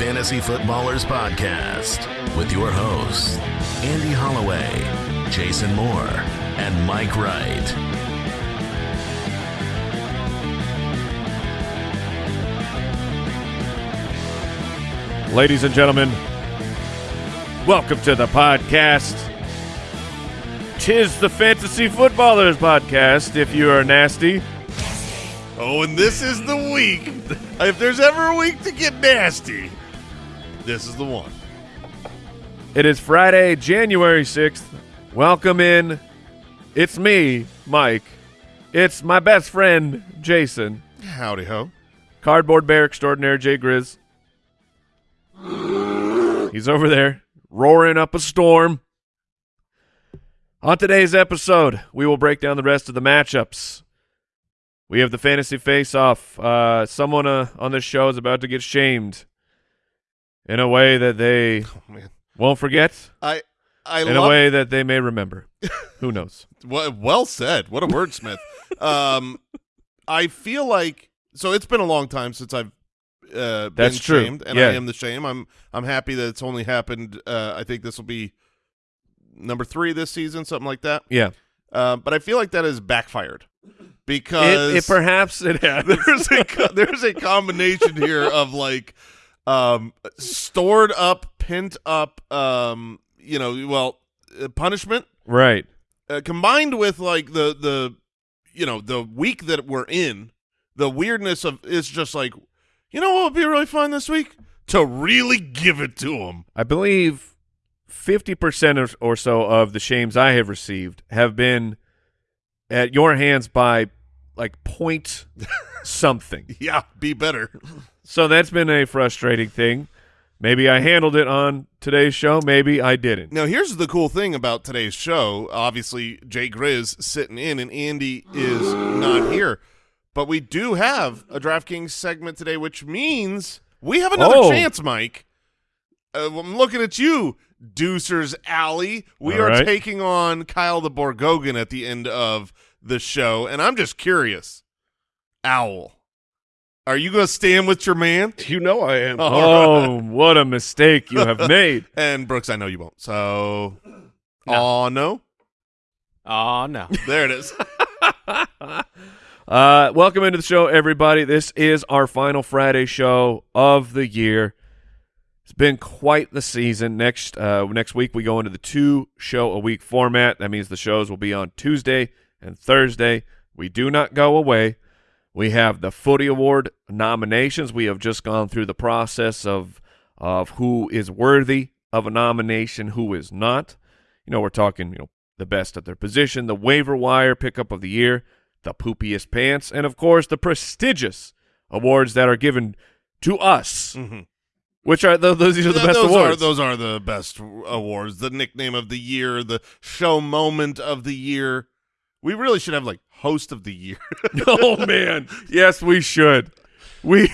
Fantasy Footballers Podcast with your hosts, Andy Holloway, Jason Moore, and Mike Wright. Ladies and gentlemen, welcome to the podcast. Tis the Fantasy Footballers Podcast, if you are nasty. Oh, and this is the week. If there's ever a week to get nasty, this is the one. It is Friday, January 6th. Welcome in. It's me, Mike. It's my best friend, Jason. Howdy ho. Cardboard Bear Extraordinaire Jay Grizz. He's over there roaring up a storm. On today's episode, we will break down the rest of the matchups. We have the fantasy face-off. Uh, someone uh, on this show is about to get shamed in a way that they Oh won't forget, I I in a way that they may remember. Who knows? well, well said. What a wordsmith. um, I feel like so it's been a long time since I've uh, been That's true. shamed, and Yeah. I am the shame. I'm I'm happy that it's only happened. Uh, I think this will be number three this season, something like that. Yeah, Uh, but I feel like that has backfired because it, it perhaps it has. there's a there's a combination here of like um stored up pent up um you know well uh, punishment right. uh, combined with like the the you know the week that we're in the weirdness of it's just like you know what would be really fun this week to really give it to them I believe fifty percent or, or so of the shames I have received have been at your hands by like point something. yeah be better So that's been a frustrating thing. Maybe I handled it on today's show. Maybe I didn't. Now, here's the cool thing about today's show. Obviously, Jay Grizz sitting in, and Andy is not here. But we do have a DraftKings segment today, which means we have another Oh. chance, Mike. Uh, I'm looking at you, Deucer's Alley. We All are right. taking on Kyle the Borgogan at the end of the show, and I'm just curious. Owl, are you going to stand with your man? You know I am. Oh, what a mistake you have made. And Brooks, I know you won't. So, oh no, Oh, no. there it is. Uh, welcome into the show, everybody. This is our final Friday show of the year. It's been quite the season. Next uh, next week we go into the two show a week format. That means the shows will be on Tuesday and Thursday. We do not go away. We have the Footy Award nominations. We have just gone through the process of of who is worthy of a nomination, who is not. You know, we're talking, you know, the best at their position, the waiver wire pickup of the year, the poopiest pants, and of course the prestigious awards that are given to us. Mhm. Which are th- those? These are the best those awards. Are, those are the best awards. The nickname of the year, the show moment of the year. We really should have like host of the year. oh man, yes, we should. We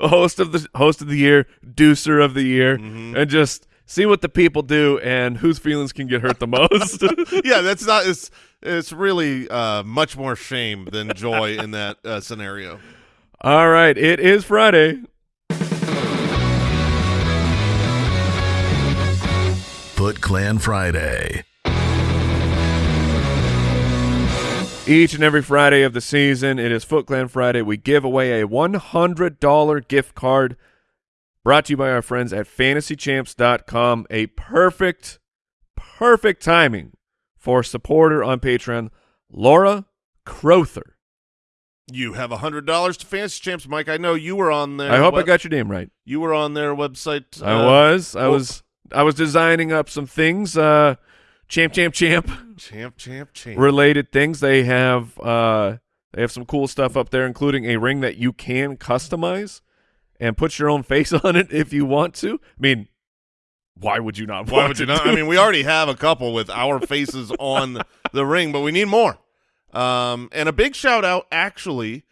host of the host of the year, deucer of the year, Mm-hmm. and just see what the people do and whose feelings can get hurt the most. yeah, that's not. It's it's really uh, much more shame than joy in that uh, scenario. All right, it is Friday. Foot Clan Friday. Each and every Friday of the season, it is Foot Clan Friday. We give away a $100 gift card brought to you by our friends at fantasychamps.com. A perfect, perfect timing for supporter on Patreon, Laura Crowther. You have a hundred dollars to Fantasy Champs, Mike. I know you were on there. I hope I got your name right. you were on their website. I uh, was. I well- was. I was designing up some things. Uh, champ, champ, champ. champ, champ, champ. related things. They have uh they have some cool stuff up there, including a ring that you can customize and put your own face on it if you want to. I mean, why would you not? Why would you not? I mean, we already have a couple with our faces on the ring, but we need more. Um, and a big shout out, actually,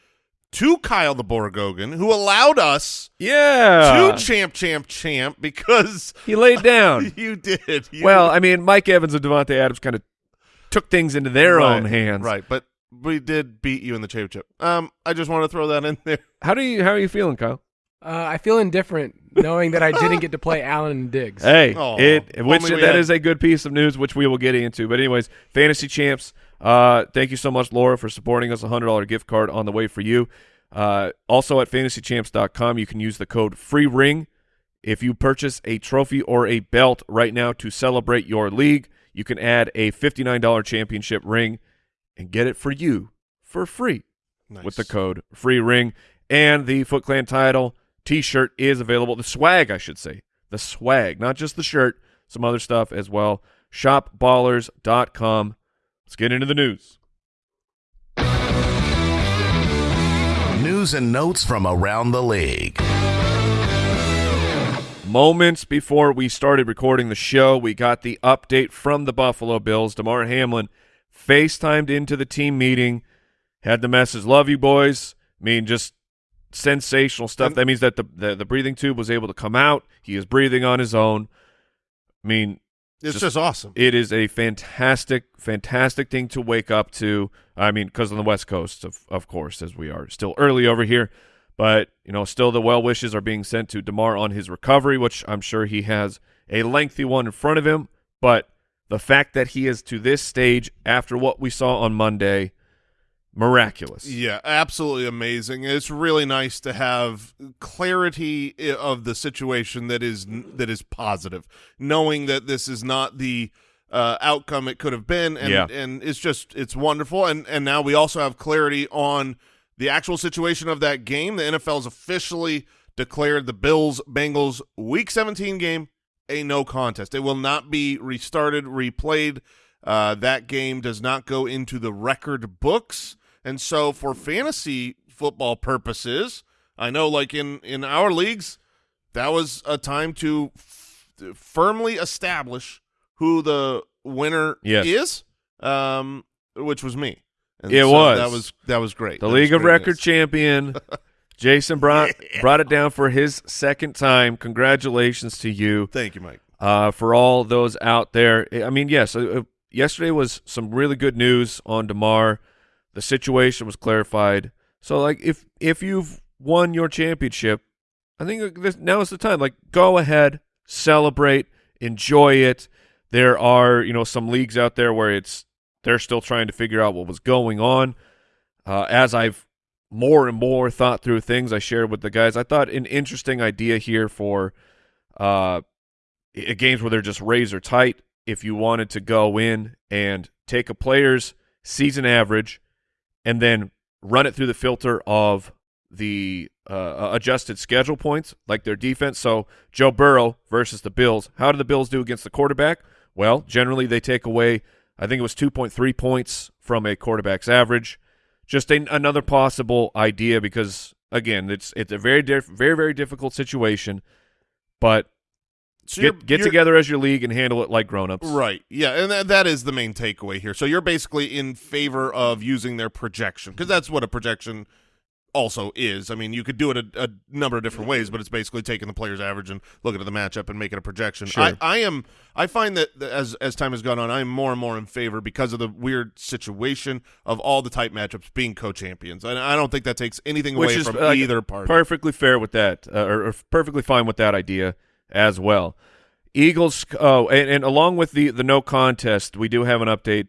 to Kyle the Borgogan, who allowed us yeah, to champ, champ, champ because he laid down. you did. You- well, I mean, Mike Evans and Davante Adams kind of took things into their Right, own hands. right? But we did beat you in the championship. Um, I just want to throw that in there. How do you? How are you feeling, Kyle? Uh, I feel indifferent knowing that I didn't get to play Allen and Diggs. Hey, Oh, it which only that had- is a good piece of news, which we will get into. But anyways, fantasy champs. Uh, thank you so much, Laura, for supporting us. A hundred dollar gift card on the way for you. Uh, also at fantasychamps.com, you can use the code free ring if you purchase a trophy or a belt right now to celebrate your league. You can add a fifty nine dollar championship ring and get it for you for free Nice. with the code free ring and the Foot Clan title t-shirt is available the swag I should say the swag not just the shirt some other stuff as well shopballers.com let's get into the news. News and notes from around the league. moments before we started recording the show we got the update from the Buffalo Bills. Damar Hamlin FaceTimed into the team meeting had the message love you boys. I mean just sensational stuff. And- that means that the, the the breathing tube was able to come out. He is breathing on his own. I mean It's just- just, awesome. It is a fantastic, fantastic thing to wake up to. I mean, because on the West Coast, of of course, as we are still early over here, but you know, still the well wishes are being sent to Damar on his recovery, which I'm sure he has a lengthy one in front of him. But the fact that he is to this stage after what we saw on Monday, miraculous. Yeah, absolutely amazing. It's really nice to have clarity of the situation that is that is positive, knowing that this is not the uh, outcome it could have been, and Yeah. and it's just it's wonderful. And and now we also have clarity on the actual situation of that game. The NFL's officially declared the Bills Bengals Week 17 game a no contest. It will not be restarted, replayed. Uh, that game does not go into the record books, and so for fantasy football purposes, I know, like in in our leagues, that was a time to f- firmly establish who the winner Yes. is, um, which was me. And It so was. that was that was great. The That League of Record champion, Jason brought brought it down for his second time. Congratulations to you. Thank you, Mike. uh, for all those out there. I mean, yes, uh, uh, yesterday was some really good news on Damar. The situation was clarified. So, like, if if you've won your championship, I think this, now is the time. Like, go ahead, celebrate, enjoy it. There are, you know, some leagues out there where it's they're still trying to figure out what was going on. Uh, as I've more and more thought through things, I shared with the guys. I thought an interesting idea here for uh, games where they're just razor tight. If you wanted to go in and take a player's season average and then run it through the filter of the uh, adjusted schedule points, like their defense. So Joe Burrow versus the Bills. How do the Bills do against the quarterback? Well, generally they take away, I think it was 2.3 points from a quarterback's average. Just a, another possible idea because again, it's it's a very very very difficult situation, but So get get together as your league and handle it like grown-ups. Right. Yeah, and that, that is the main takeaway here. So you're basically in favor of using their projection because that's what a projection also is. I mean, you could do it a, a number of different ways, but it's basically taking the player's average and looking at the matchup and making a projection. Sure. I, I am. I find that that as as time has gone on, I am more and more in favor because of the weird situation of all the type matchups being co-champions. And I don't think that takes anything Which away is from uh, either party. Perfectly fair with that, uh, or, or perfectly fine with that idea as well. Eagles. Oh, and, and along with the the no contest, we do have an update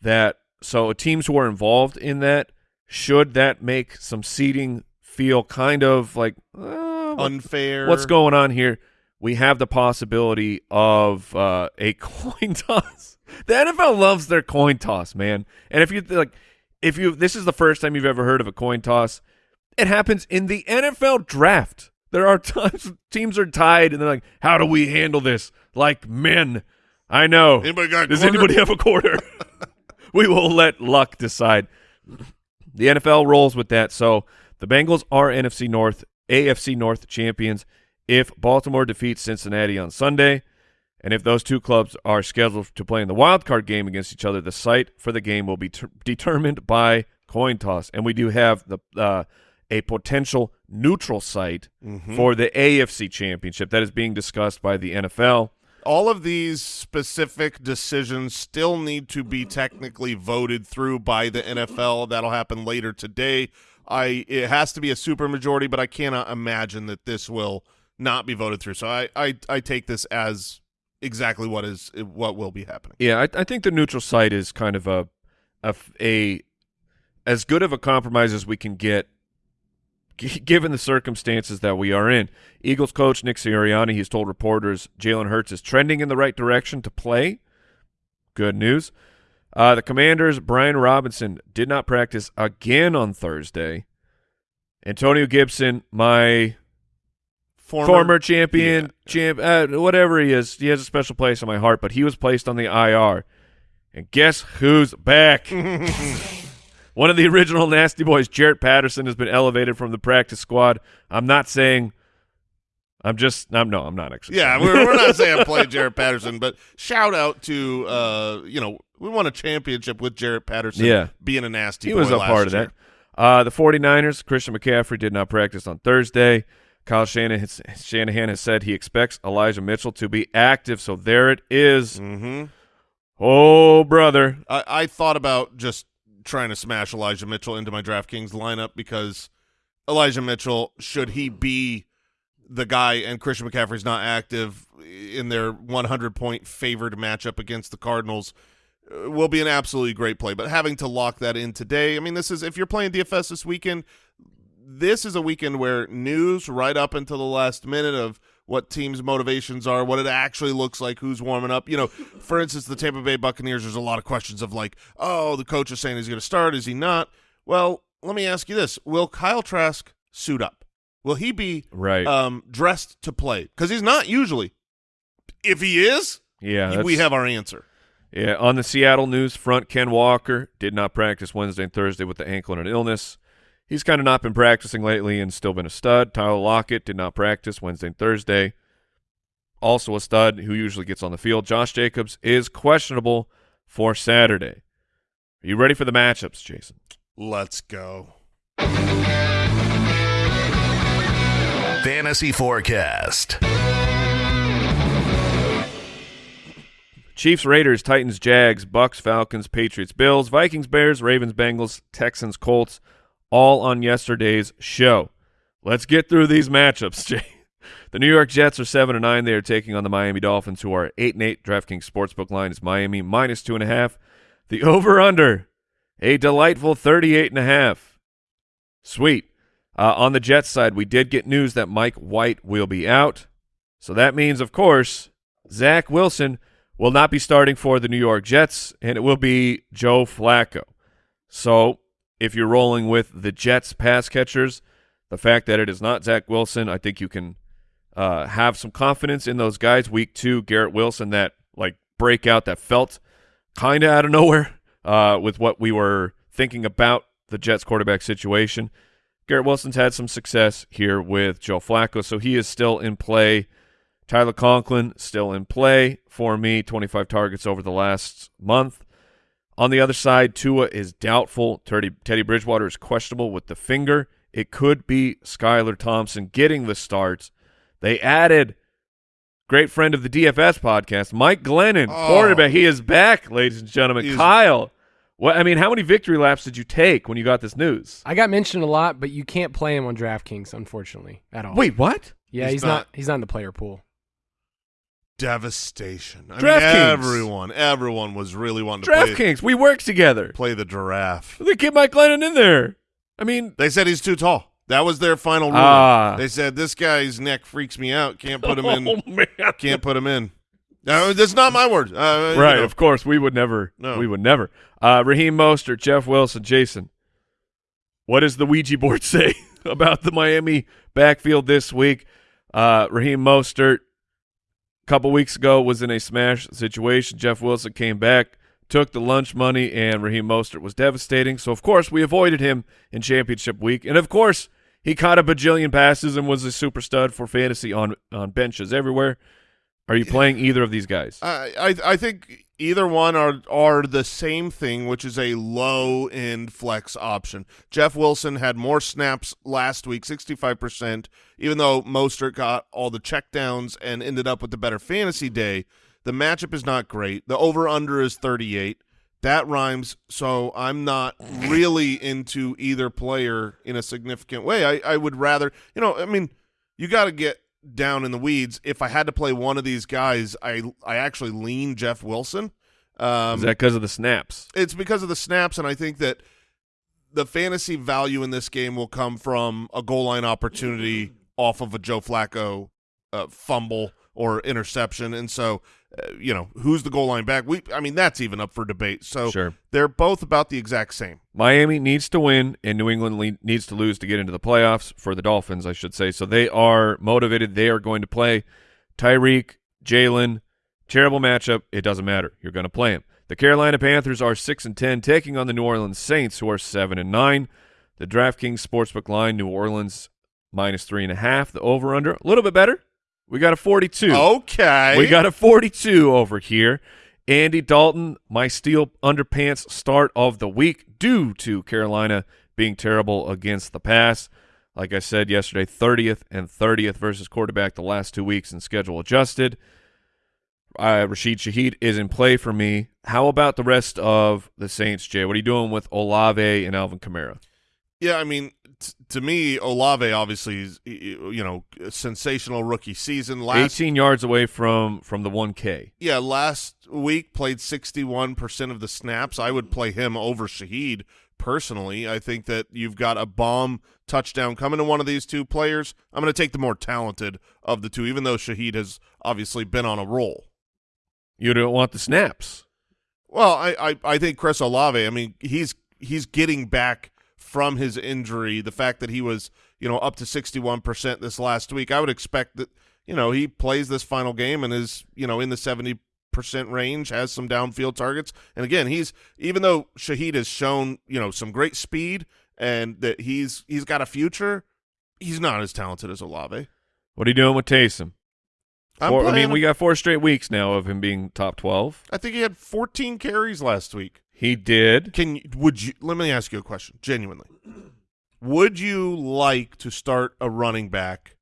that so teams who are involved in that should that make some seeding feel kind of like uh, Unfair. what's going on here? We have the possibility of uh, a coin toss. The NFL loves their coin toss, man. And if you like, if you this is the first time you've ever heard of a coin toss, it happens in the NFL draft. There are times teams are tied, and they're like, "How do we handle this like men?" I know. Anybody got Does quarter? anybody have a quarter? we will let luck decide. The NFL rolls with that. So the Bengals are NFC North, AFC North champions if Baltimore defeats Cincinnati on Sunday. And if those two clubs are scheduled to play in the wild card game against each other, the site for the game will be ter- determined by coin toss. And we do have the uh, a potential neutral site Mhm. for the AFC championship that is being discussed by the NFL. all of these specific decisions still need to be technically voted through by the NFL. That'll happen later today I it has to be a super majority, but I cannot imagine that this will not be voted through. So I I, I take this as exactly what is what will be happening. Yeah, I, I think the neutral site is kind of a a as good of a compromise as we can get, given the circumstances that we are in. Eagles coach Nick Sirianni has told reporters Jalen Hurts is trending in the right direction to play. Good news. Uh, the Commanders' Brian Robinson did not practice again on Thursday. Antonio Gibson, my former, champion, yeah. champ, uh, whatever he is, he has a special place in my heart. But he was placed on the IR, and guess who's back? One of the original Nasty Boys, Jaret Patterson, has been elevated from the practice squad. I'm not saying. I'm just. I'm no. I'm not actually. Yeah, we're, we're not saying play Jaret Patterson, but shout out to uh, you know, we won a championship with Jaret Patterson Yeah. being a nasty he boy was a last part of year. that. Uh, the 49ers, Christian McCaffrey did not practice on Thursday. Kyle Shanahan, Shanahan has said he expects Elijah Mitchell to be active. So there it is. Mm-hmm. Oh, brother. I, I thought about just trying to smash Elijah Mitchell into my DraftKings lineup because Elijah Mitchell, should he be the guy and Christian McCaffrey's not active in their 100 point favored matchup against the Cardinals, uh, will be an absolutely great play. But having to lock that in today, I mean, this is if you're playing DFS this weekend, this is a weekend where news right up until the last minute of what teams' motivations are, what it actually looks like, who's warming up. You know, for instance, the Tampa Bay Buccaneers, there's a lot of questions of like, oh, the coach is saying he's going to start. Is he not? Well, let me ask you this. Will Kyle Trask suit up? Will he be Right. um, dressed to play? Because he's not usually. If he is, yeah. we have our answer. Yeah, on the Seattle news front, Ken Walker did not practice Wednesday and Thursday with the ankle and an illness. He's kind of not been practicing lately and still been a stud. Tyler Lockett did not practice Wednesday and Thursday. Also a stud who usually gets on the field. Josh Jacobs is questionable for Saturday. Are you ready for the matchups, Jason? Let's go. Fantasy Forecast. Chiefs, Raiders, Titans, Jags, Bucs, Falcons, Patriots, Bills, Vikings, Bears, Ravens, Bengals, Texans, Colts, all on yesterday's show. Let's get through these matchups, Jay. The New York Jets are seven and nine. They are taking on the Miami Dolphins, who are eight and eight. DraftKings Sportsbook line is Miami minus two and a half. The over under a delightful thirty-eight and a half. Sweet. Uh, on the Jets side, we did get news that Mike White will be out, so that means, of course, Zach Wilson will not be starting for the New York Jets, and it will be Joe Flacco. So, if you're rolling with the Jets pass catchers, the fact that it is not Zach Wilson, I think you can uh, have some confidence in those guys. Week two, Garrett Wilson, that like breakout that felt kind of out of nowhere uh, with what we were thinking about the Jets quarterback situation. Garrett Wilson's had some success here with Joe Flacco, so he is still in play. Tyler Conklin still in play for me, 25 targets over the last month. On the other side, Tua is doubtful. Teddy, Teddy Bridgewater is questionable with the finger. It could be Skylar Thompson getting the starts. They added great friend of the DFS podcast, Mike Glennon, Oh. quarterback. He is back, ladies and gentlemen. He's- Kyle, what I mean, how many victory laps did you take when you got this news? I got mentioned a lot, but you can't play him on DraftKings, unfortunately, at all. Wait, what? yeah, he's he's, not- not. He's not in the player pool. Devastation. I mean, everyone, everyone was really wanting to play, DraftKings, we work together. play the giraffe. They get Mike Glennon in there. I mean, They said he's too tall. That was their final ruling. Ah. They said this guy's neck freaks me out. Can't put him in. oh man, Can't put him in. No, that's not my word. Uh, you right? know. Of course, we would never. No. We would never. Uh, Raheem Mostert, Jeff Wilson, Jason. What does the Ouija board say about the Miami backfield this week? Uh, Raheem Mostert, couple weeks ago, was in a smash situation. Jeff Wilson came back, took the lunch money, and Raheem Mostert was devastating. So, of course, we avoided him in championship week. And, of course, he caught a bajillion passes and was a super stud for fantasy on, on benches everywhere. Are you playing either of these guys? I, I I think either one are are the same thing, which is a low end flex option. Jeff Wilson had more snaps last week, sixty five percent. Even though Mostert got all the checkdowns and ended up with the better fantasy day, the matchup is not great. The over under is thirty eight. That rhymes, so I'm not really into either player in a significant way. I, I would rather, you know, I mean, you got to get down in the weeds. If I had to play one of these guys, I I actually lean Jeff Wilson. Um, Is that because of the snaps? it's because of the snaps, and I think that the fantasy value in this game will come from a goal line opportunity off of a Joe Flacco uh, fumble or interception, and so uh, you know who's the goal line back. We, I mean, that's even up for debate. So Sure. they're both about the exact same. Miami needs to win, and New England needs to lose to get into the playoffs for the Dolphins, I should say. So they are motivated. They are going to play Tyreek, Jalen. Terrible matchup. It doesn't matter. You're going to play him. The Carolina Panthers are six and ten, taking on the New Orleans Saints, who are seven and nine. The DraftKings sportsbook line: New Orleans minus three and a half. The over/under a little bit better. We got a forty-two. Okay, We got a 42 over here. Andy Dalton, my steel underpants start of the week due to Carolina being terrible against the pass. Like I said yesterday, 30th and 30th versus quarterback the last two weeks and schedule adjusted. Uh, Rashid Shaheed is in play for me. How about the rest of the Saints, Jay? What are you doing with Olave and Alvin Kamara? Yeah, I mean, t- to me, Olave obviously is you know a sensational rookie season. Last 18 yards away from from the 1K. Yeah, last week played 61% of the snaps. I would play him over Shaheed personally. I think that you've got a bomb touchdown coming to one of these two players. I'm going to take the more talented of the two, even though Shaheed has obviously been on a roll. You don't want the snaps. Well, I, I, I think Chris Olave, I mean, he's he's getting back from his injury. The fact that he was, you know, up to 61% this last week, I would expect that, you know, he plays this final game and is, you know, in the 70% range, has some downfield targets. And again, he's even though Shaheed has shown, you know, some great speed and that he's he's got a future, he's not as talented as Olave. What are you doing with Taysom? Four- I mean, we got four straight weeks now of him being top 12. I think he had 14 carries last week. He did. Can you, would you let me ask you a question genuinely? Would you like to start a running back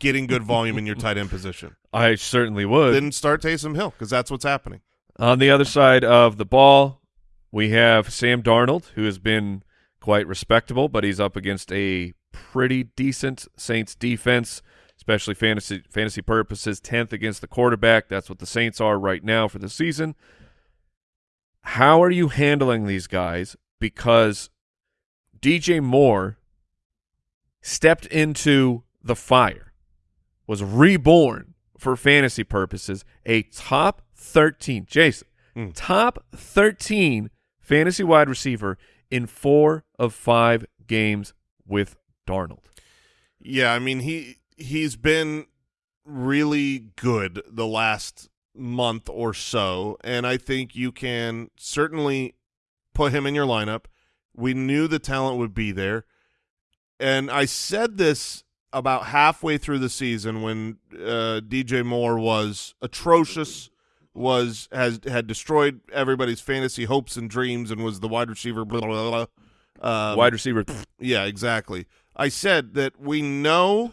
getting good volume in your tight end position? I certainly would. Then start Taysom Hill because that's what's happening. On the other side of the ball, we have Sam Darnold, who has been quite respectable, but he's up against a pretty decent Saints defense, especially fantasy fantasy purposes. Tenth against the quarterback. That's what the Saints are right now for the season. How are you handling these guys? Because DJ Moore stepped into the fire, was reborn for fantasy purposes, a top 13, Jason, Mm. top 13 fantasy wide receiver in four of five games with Darnold. Yeah, I mean he he's been really good the last month or so, and I think you can certainly put him in your lineup. We knew the talent would be there, and I said this about halfway through the season when uh, DJ Moore was atrocious, was has had destroyed everybody's fantasy hopes and dreams, and was the wide receiver. Blah, blah, blah. Um, wide receiver. yeah, exactly. I said that we know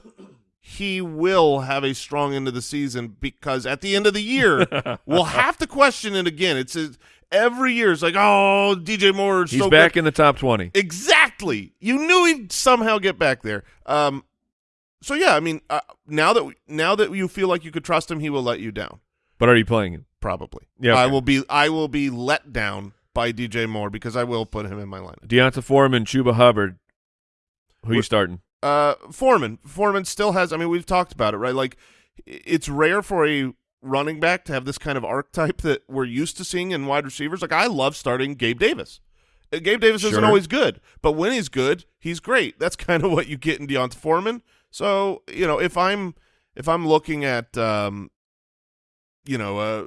he will have a strong end of the season because at the end of the year we'll have to question it again. It's a, every year it's like, oh, DJ Moore is He's so back good. in the top 20. Exactly. You knew he'd somehow get back there. Um, so yeah, I mean, uh, now that now that you feel like you could trust him, he will let you down. But are you playing him? Probably. Yeah, I will be. I will be let down by DJ Moore because I will put him in my lineup. D'Onta Foreman, Chuba Hubbard. Who We're- you starting? Uh, Foreman. Foreman still has. I mean, we've talked about it, right? Like, it's rare for a running back to have this kind of archetype that we're used to seeing in wide receivers. Like, I love starting Gabe Davis. Uh, Gabe Davis isn't always good, but when he's good, he's great. That's kind of what you get in D'Onta Foreman. So, you know, if I'm if I'm looking at, um, you know, uh,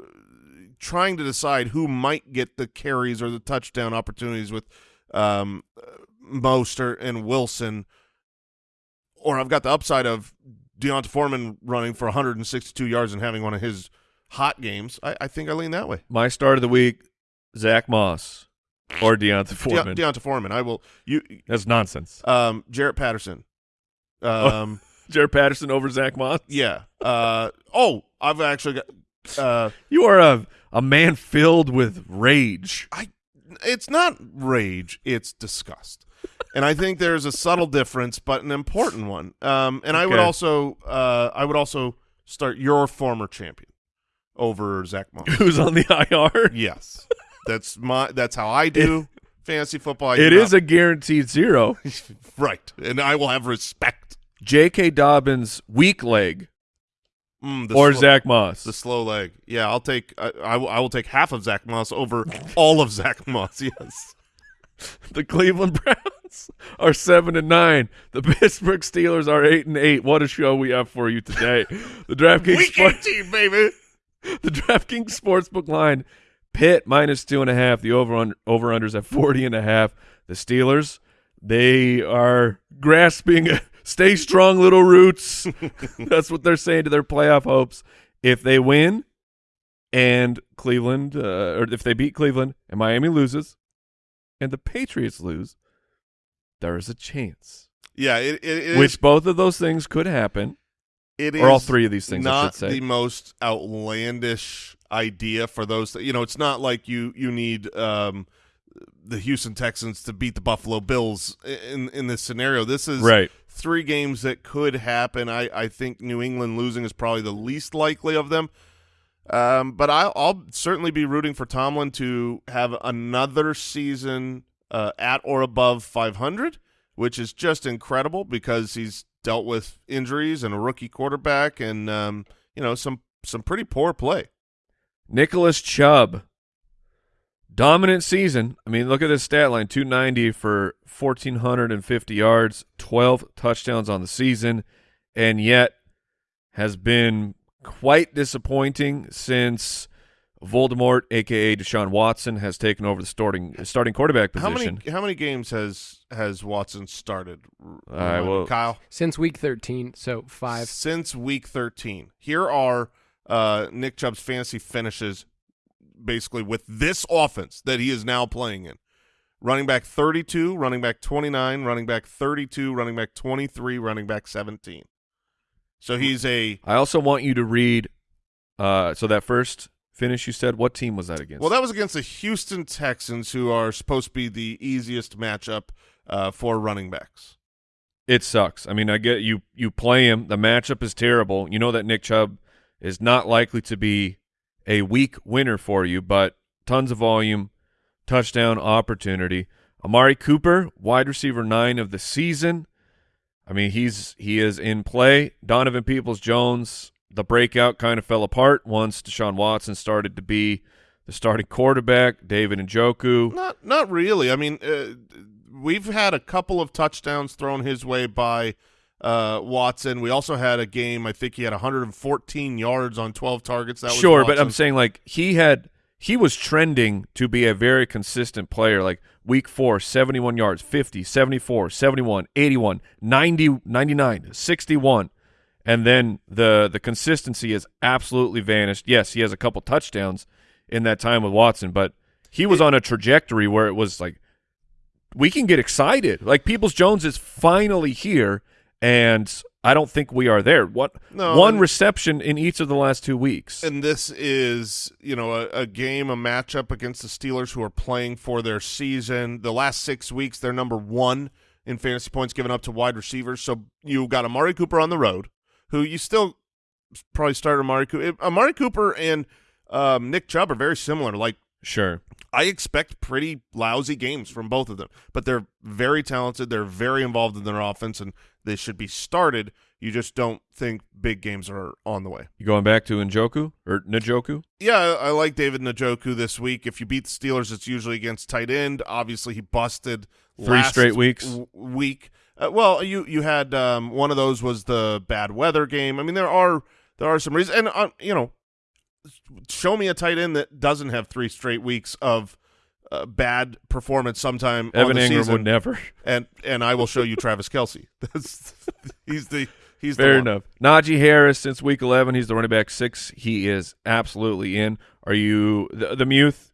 trying to decide who might get the carries or the touchdown opportunities with um, uh, Mostert and Wilson, or I've got the upside of D'Onta Foreman running for 162 yards and having one of his hot games, I, I think I lean that way. My start of the week, Zach Moss or D'Onta De- Foreman. D'Onta Foreman. I will. You, That's nonsense. um, Jaret Patterson. Um, Jaret Patterson over Zach Moss. yeah. Uh, oh, I've actually got. Uh, You are a a man filled with rage. I it's not rage, it's disgust. And I think there's a subtle difference, but an important one. Um, and I would also, uh, I would also start your former champion over Zach Moss. Who's on the IR? yes, that's my. That's how I do fantasy football. It is a guaranteed zero. right, and I will have respect. J.K. Dobbins weak leg Mm, the or slow- Zach Moss. the slow leg. Yeah, I'll take. I, I, will, I will take half of Zach Moss over all of Zach Moss. Yes. The Cleveland Browns are seven and nine. The Pittsburgh Steelers are eight and eight. What a show we have for you today. The DraftKings Week Sport- 18, baby. the DraftKings Sportsbook line, Pitt minus two and a half. The over under over unders at forty and a half. The Steelers, they are grasping stay strong little roots. That's what they're saying to their playoff hopes. If they win and Cleveland uh, or if they beat Cleveland and Miami loses and the Patriots lose, there is a chance. Yeah, it, it, it Which is- both of those things could happen. it or all three of these things, Not should say. the most outlandish idea for those. That, you know, it's not like you you need um, the Houston Texans to beat the Buffalo Bills in in this scenario. This is Right. three games that could happen. I, I think New England losing is probably the least likely of them. Um, but I'll, I'll certainly be rooting for Tomlin to have another season uh, at or above 500, which is just incredible because he's dealt with injuries and a rookie quarterback and um, you know some some pretty poor play. Nicholas Chubb, dominant season. I mean, look at this stat line: two ninety for fourteen hundred and fifty yards, twelve touchdowns on the season, and yet has been quite disappointing since Voldemort, aka Deshaun Watson, has taken over the starting starting quarterback position. How many how many games has has Watson started? All right, well- Kyle. Since week 13, so five. since week 13. Here are uh, Nick Chubb's fantasy finishes basically with this offense that he is now playing in. Running back 32, running back 29, running back 32, running back 23, running back 17. So he's a I also want you to read. Uh, so that first finish you said, what team was that against? well that was against the Houston Texans who are supposed to be the easiest matchup uh, for running backs. It sucks. I mean, I get you. You play him. The matchup is terrible. You know that Nick Chubb is not likely to be a weak winner for you, but tons of volume, touchdown opportunity. Amari Cooper, wide receiver nine of the season. I mean, he's he is in play. Donovan Peoples Jones, the breakout kind of fell apart once Deshaun Watson started to be the starting quarterback. David Njoku. Not not really. I mean, uh, we've had a couple of touchdowns thrown his way by uh, Watson. We also had a game. I think he had 114 yards on 12 targets. That was sure, but I'm saying like he had he was trending to be a very consistent player. Like week four, 71 yards, 50, 74, 71, 81, 90, 99, 61. And then the the consistency has absolutely vanished. Yes, he has a couple touchdowns in that time with Watson, but he was on a trajectory where it was like we can get excited. Like Peoples Jones is finally here, and I don't think we are there. What No, one and- reception in each of the last two weeks. And this is, you know, a, a game, a matchup against the Steelers who are playing for their season. The last six weeks, they're number one in fantasy points given up to wide receivers. So you got Amari Cooper on the road, who you still probably start Amari Cooper. Amari Cooper and um, Nick Chubb are very similar. Like Sure. I expect pretty lousy games from both of them, but they're very talented. They're very involved in their offense, and they should be started. You just don't think big games are on the way. You going back to Njoku or Njoku? Yeah, I, I like David Njoku this week. If you beat the Steelers, it's usually against tight end. Obviously, he busted Three last straight weeks? week. Uh, well, you you had um, one of those was the bad weather game. I mean, there are there are some reasons, and uh, you know, show me a tight end that doesn't have three straight weeks of uh, bad performance sometime on Evan the Engram season, would never. and and I will show you Travis Kelce. That's he's the he's the Fair one. enough. Najee Harris since week 11, he's the running back six. He is absolutely in. Are you the, the Muth?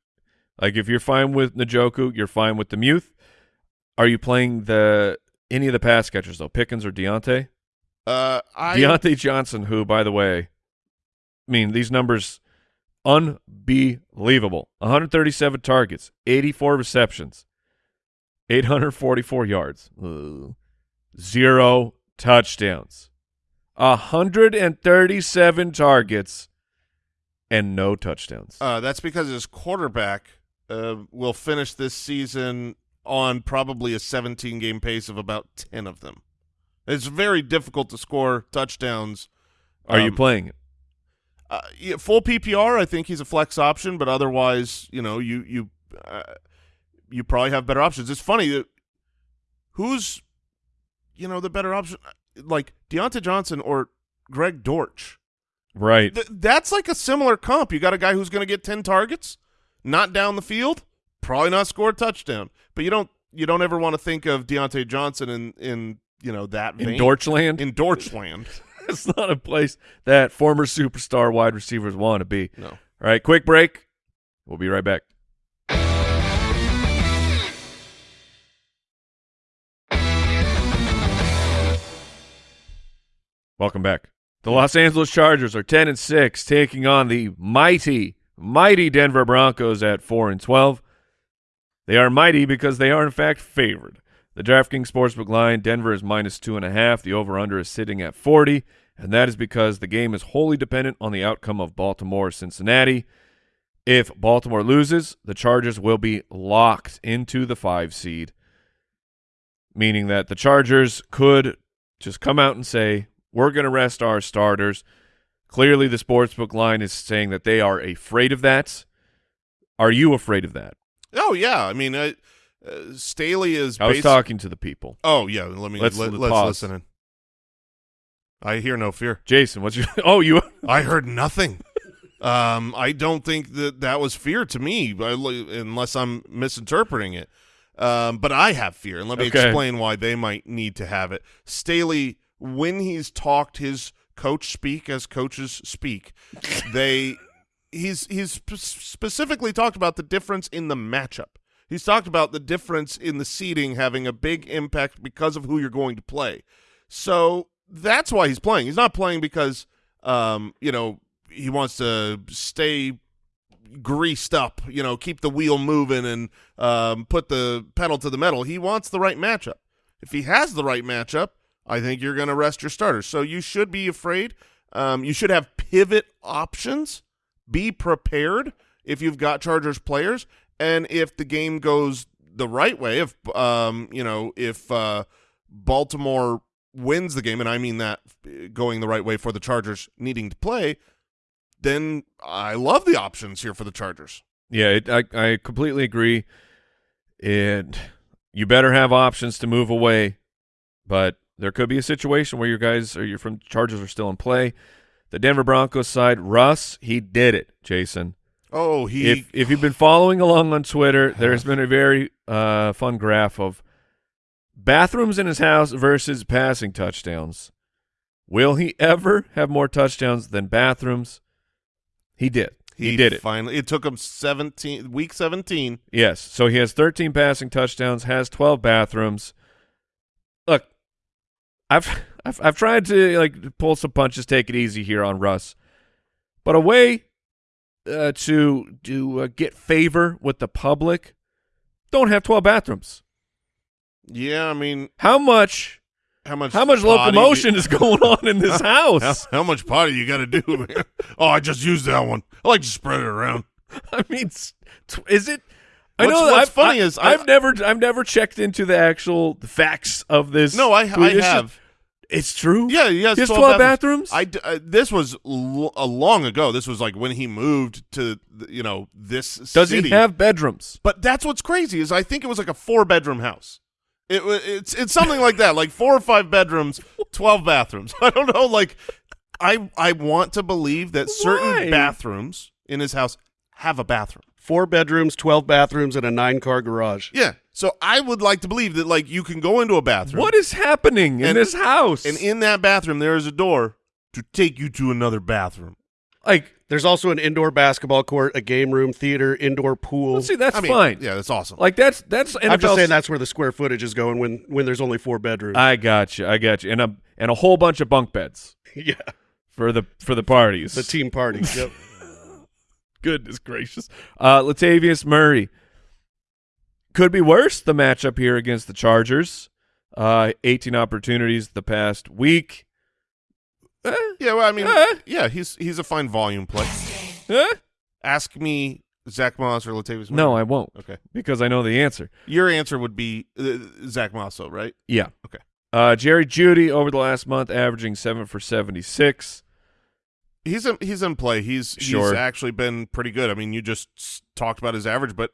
Like if you're fine with Njoku, you're fine with the Muth. Are you playing the any of the pass catchers though? Pickens or Diontae? Uh, I Diontae Johnson, who by the way, I mean these numbers unbelievable. 137 targets, 84 receptions, 844 yards, Ugh. zero touchdowns. 137 targets and no touchdowns. Uh, that's because his quarterback uh, will finish this season on probably a 17 game pace of about 10 of them. It's very difficult to score touchdowns. Are you Um, playing it? Uh, yeah, full PPR, I think he's a flex option, but otherwise, you know, you you uh, you probably have better options. It's funny that who's you know the better option, like Diontae Johnson or Greg Dortch. Right. Th- that's like a similar comp. You got a guy who's going to get ten targets, not down the field, probably not score a touchdown, but you don't you don't ever want to think of Diontae Johnson in in you know that In vein. Dorchland? in Dorchland. it's not a place that former superstar wide receivers want to be. No. All right, quick break. We'll be right back. Welcome back. The Los Angeles Chargers are 10 and 6 taking on the mighty mighty Denver Broncos at 4 and 12. They are mighty because they are in fact favored. The DraftKings Sportsbook line, Denver is minus two and a half. The over/under is sitting at 40, and that is because the game is wholly dependent on the outcome of Baltimore-Cincinnati. If Baltimore loses, the Chargers will be locked into the five seed, meaning that the Chargers could just come out and say, "We're going to rest our starters." Clearly, the sportsbook line is saying that they are afraid of that. Are you afraid of that? Oh yeah, I mean, uh, uh, Staley is. I was talking to the people. Oh yeah, let me Let's- let, let's let's listen in. I hear no fear. Jason, what's your? Oh, you. I heard nothing. um, I don't think that that was fear to me, unless I'm misinterpreting it. Um, but I have fear, and let me Okay. explain why they might need to have it. Staley, when he's talked his coach speak as coaches speak, they he's he's sp- specifically talked about the difference in the matchup. He's talked about the difference in the seeding having a big impact because of who you're going to play. So that's why he's playing. He's not playing because um, you know, he wants to stay greased up, you know, keep the wheel moving and um, put the pedal to the metal. He wants the right matchup. If he has the right matchup, I think you're going to rest your starters. So you should be afraid. Um, you should have pivot options. Be prepared if you've got Chargers players, and if the game goes the right way, if um, you know, if uh, Baltimore wins the game, and I mean that going the right way for the Chargers needing to play, then I love the options here for the Chargers. Yeah, it, I I completely agree. And you better have options to move away, but there could be a situation where your guys or your from Chargers are still in play. The Denver Broncos side, Russ, he did it, Jason. Oh, he if if you've been following along on Twitter, there's been a very uh, fun graph of bathrooms in his house versus passing touchdowns. Will he ever have more touchdowns than bathrooms? He did. He, did it. finally. It took him seventeen week seventeen. Yes. So he has 13 passing touchdowns, has 12 bathrooms. Look, I've I've I've tried to like pull some punches, take it easy here on Russ, but a way uh, to to uh, get favor with the public, don't have 12 bathrooms. Yeah, I mean, How much how much how much locomotion do- is going on in this how, house? how much potty you got to do, man? oh, I just used that one. I like to spread it around. I mean, is it? I What's- know. what's I've, funny I, is I- I've never I've never checked into the actual facts of this. No, I I have. It's true. Yeah, he has He has 12, 12 bathrooms? I uh, this was l- a long ago. This was like when he moved to th- you know this. Does city. he have bedrooms? But that's what's crazy is I think it was like a four bedroom house. It wa- it's it's something like that, like four or five bedrooms, twelve bathrooms. I don't know. Like I I want to believe that certain Why? bathrooms in his house have a bathroom. Four bedrooms, 12 bathrooms, and a nine car garage. Yeah. So I would like to believe that like you can go into a bathroom. What is happening in And- this house? And in that bathroom there is a door to take you to another bathroom. like, There's also an indoor basketball court, a game room, theater, indoor pool. well, see, that's I mean, fine. Yeah, that's awesome. Like that's that's I'm just saying that's where the square footage is going when when there's only four bedrooms. I got you. I got you. And a and a whole bunch of bunk beds yeah, for the for the parties. the team parties. yep. Goodness gracious. Uh, Latavius Murray. Could be worse, the matchup here against the Chargers. Uh, 18 opportunities the past week. Eh, Yeah, well, I mean, Eh. yeah, he's he's a fine volume play. eh? Ask me Zach Moss or Latavius. No, I won't Okay, because I know the answer. your answer would be uh, Zach Moss, though, right? Yeah. Okay. Uh, Jerry Jeudy over the last month averaging 7 for 76. He's in, he's in play. He's Sure. he's actually been pretty good. I mean, you just talked about his average, but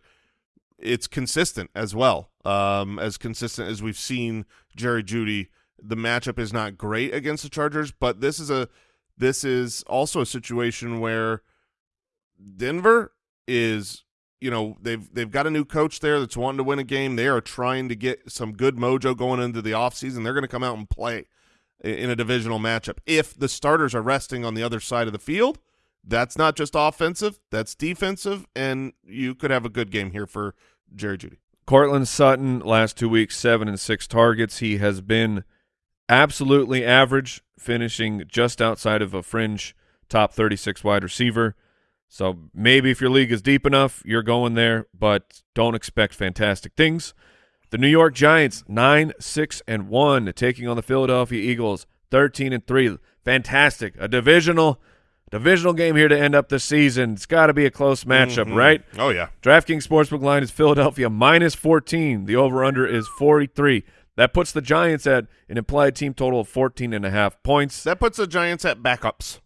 it's consistent as well. Um, as consistent as we've seen Jerry Jeudy. The matchup is not great against the Chargers, but this is a this is also a situation where Denver is you know they've they've got a new coach there that's wanting to win a game. They are trying to get some good mojo going into the offseason. They're going to come out and play in a divisional matchup. If the starters are resting on the other side of the field, that's not just offensive, that's defensive, and you could have a good game here for Jerry Jeudy. Courtland Sutton last two weeks seven and six targets. He has been absolutely average, finishing just outside of a fringe top thirty six wide receiver. So maybe if your league is deep enough, you're going there, but don't expect fantastic things. The New York Giants nine six and one, taking on the Philadelphia Eagles thirteen and three. Fantastic, a divisional divisional game here to end up the season. It's got to be a close matchup, Mhm. right? Oh yeah. DraftKings Sportsbook line is Philadelphia minus 14. The over-under is 43. That puts the Giants at an implied team total of 14 and a half points. That puts the Giants at backups.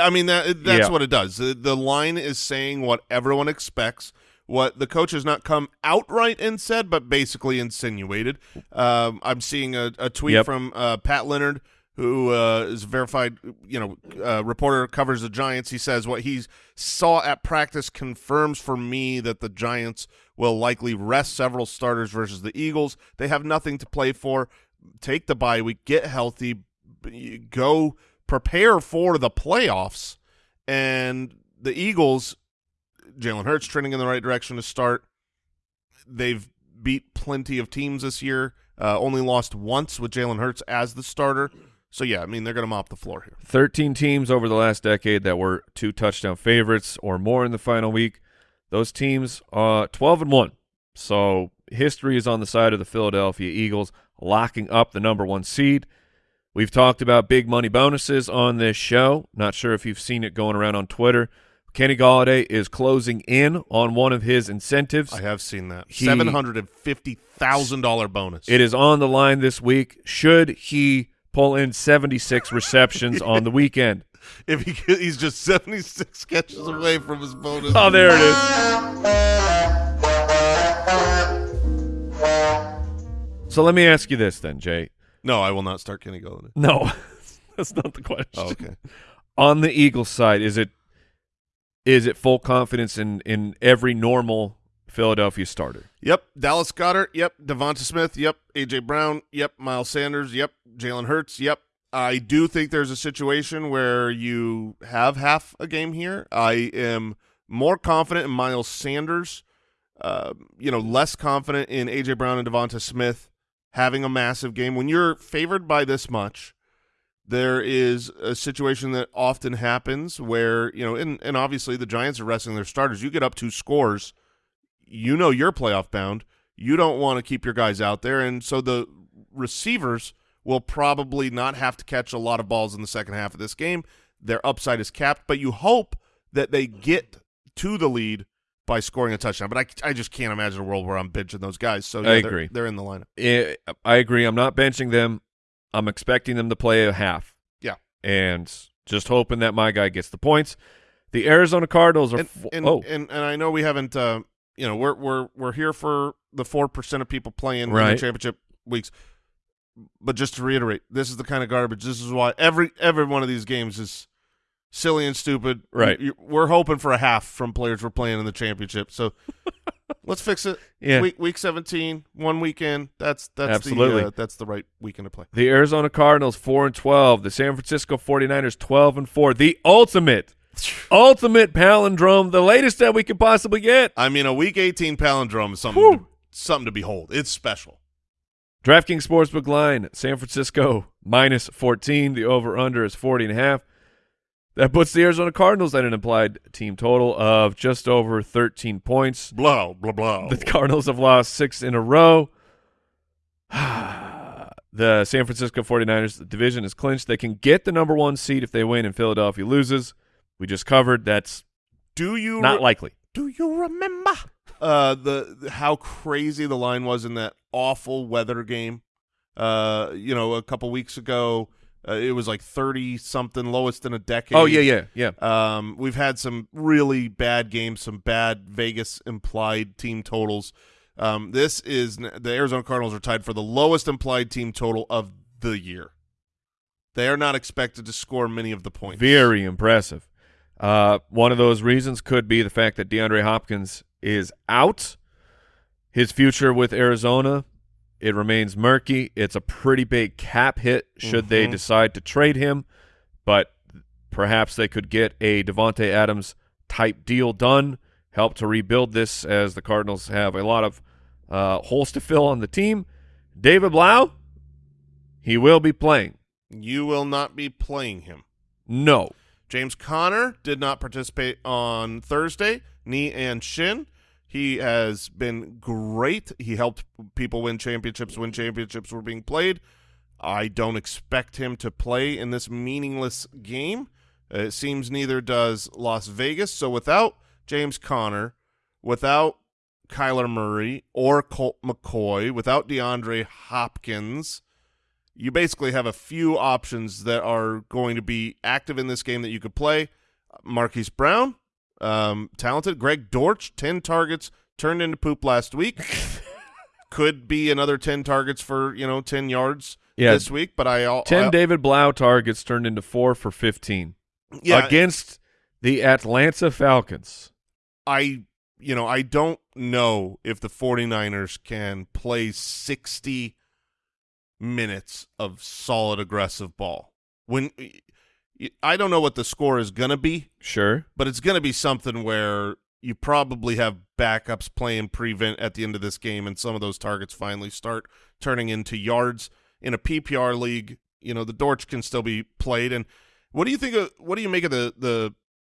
I mean that that's Yeah. what it does. The, the line is saying what everyone expects. What the coach has not come outright and said, but basically insinuated. Um, I'm seeing a, a tweet Yep. from uh, Pat Leonard, who uh, is a verified, you know, uh, reporter covers the Giants. He says what he saw at practice confirms for me that the Giants will likely rest several starters versus the Eagles. They have nothing to play for. Take the bye week, get healthy, go prepare for the playoffs. And the Eagles, Jalen Hurts trending in the right direction to start. They've beat plenty of teams this year. Uh, only lost once with Jalen Hurts as the starter. So yeah, I mean they're going to mop the floor here. 13 teams over the last decade that were two touchdown favorites or more in the final week. Those teams uh 12 and 1. So history is on the side of the Philadelphia Eagles locking up the number 1 seed. We've talked about big money bonuses on this show. Not sure if you've seen it going around on Twitter. Kenny Golladay is closing in on one of his incentives. I have seen that He- seven hundred and fifty thousand dollar bonus. It is on the line this week. Should he pull in 76 receptions on the weekend? if he he's just seventy six catches away from his bonus. Oh, there it is. So let me ask you this then, Jay. No, I will not start Kenny Golladay. No, that's not the question. Oh, okay. On the Eagles side, is it is it full confidence in in every normal Philadelphia starter? Yep, Dallas Goedert. Yep, DeVonta Smith. Yep, AJ Brown. Yep, Miles Sanders. Yep, Jalen Hurts. Yep. I do think there's a situation where you have half a game here. I am more confident in Miles Sanders. Uh, you know, less confident in AJ Brown and DeVonta Smith having a massive game. When you're favored by this much, there is a situation that often happens where you know, and and obviously the Giants are resting their starters. You get up two scores you know you're playoff bound. You don't want to keep your guys out there, and so the receivers will probably not have to catch a lot of balls in the second half of this game. Their upside is capped, but you hope that they get to the lead by scoring a touchdown. But I, I just can't imagine a world where I'm benching those guys. So yeah, I they're- agree. They're, in the lineup. I agree. I'm not benching them. I'm expecting them to play a half. Yeah. and just hoping that my guy gets the points. The Arizona Cardinals are. And and, oh, and and I know we haven't. Uh, you know, we're we're we're here for the four percent of people playing in the championship weeks. But just to reiterate, this is the kind of garbage. This is why every every one of these games is silly and stupid. Right. We're hoping for a half from players we're playing in the championship. So let's fix it. yeah. Week week seventeen, one weekend. That's that's Absolutely. the uh, that's the right weekend to play. The Arizona Cardinals four and twelve. The San Francisco 49ers twelve and four. The ultimate, ultimate palindrome. The latest that we could possibly get. I mean, a week eighteen palindrome is something Whew. to, something to behold. It's special. DraftKings Sportsbook line, San Francisco minus 14. The over-under is 40 and a half. That puts the Arizona Cardinals at an implied team total of just over 13 points. Blah blah blah. The Cardinals have lost six in a row. the San Francisco 49ers division is clinched. They can get the number one seed if they win and Philadelphia loses. We just covered. That's Do you not re- likely. Do you remember uh, the, the- how crazy the line was in that awful weather game? Uh, you know, a couple weeks ago, uh, it was like thirty something, lowest in a decade. Oh, yeah, yeah, yeah. Um, we've had some really bad games, some bad Vegas implied team totals. Um, this is the Arizona Cardinals are tied for the lowest implied team total of the year. They are not expected to score many of the points. Very impressive. Uh, one of those reasons could be the fact that DeAndre Hopkins is out. His future with Arizona, it remains murky. It's a pretty big cap hit should they Mhm. decide to trade him, but perhaps they could get a Davante Adams type deal done, help to rebuild this as the Cardinals have a lot of uh, holes to fill on the team. David Blough, he will be playing. You will not be playing him. No. James Conner did not participate on Thursday, knee and shin. He has been great. He helped people win championships when championships were being played. I don't expect him to play in this meaningless game. It seems neither does Las Vegas. So without James Conner, without Kyler Murray or Colt McCoy, without DeAndre Hopkins, you basically have a few options that are going to be active in this game that you could play. Marquise Brown, um, talented. Greg Dortch, 10 targets, turned into poop last week. could be another 10 targets for, you know, 10 yards Yeah. this week, but I... al- 10 I, David Blough targets turned into four for 15 yeah, against the Atlanta Falcons. I you know, I don't know if the 49ers can play 60 minutes of solid aggressive ball. When I don't know what the score is going to be, Sure. but it's going to be something where you probably have backups playing prevent at the end of this game and some of those targets finally start turning into yards in a PPR league. You know, the Dortch can still be played and what do you think of what do you make of the the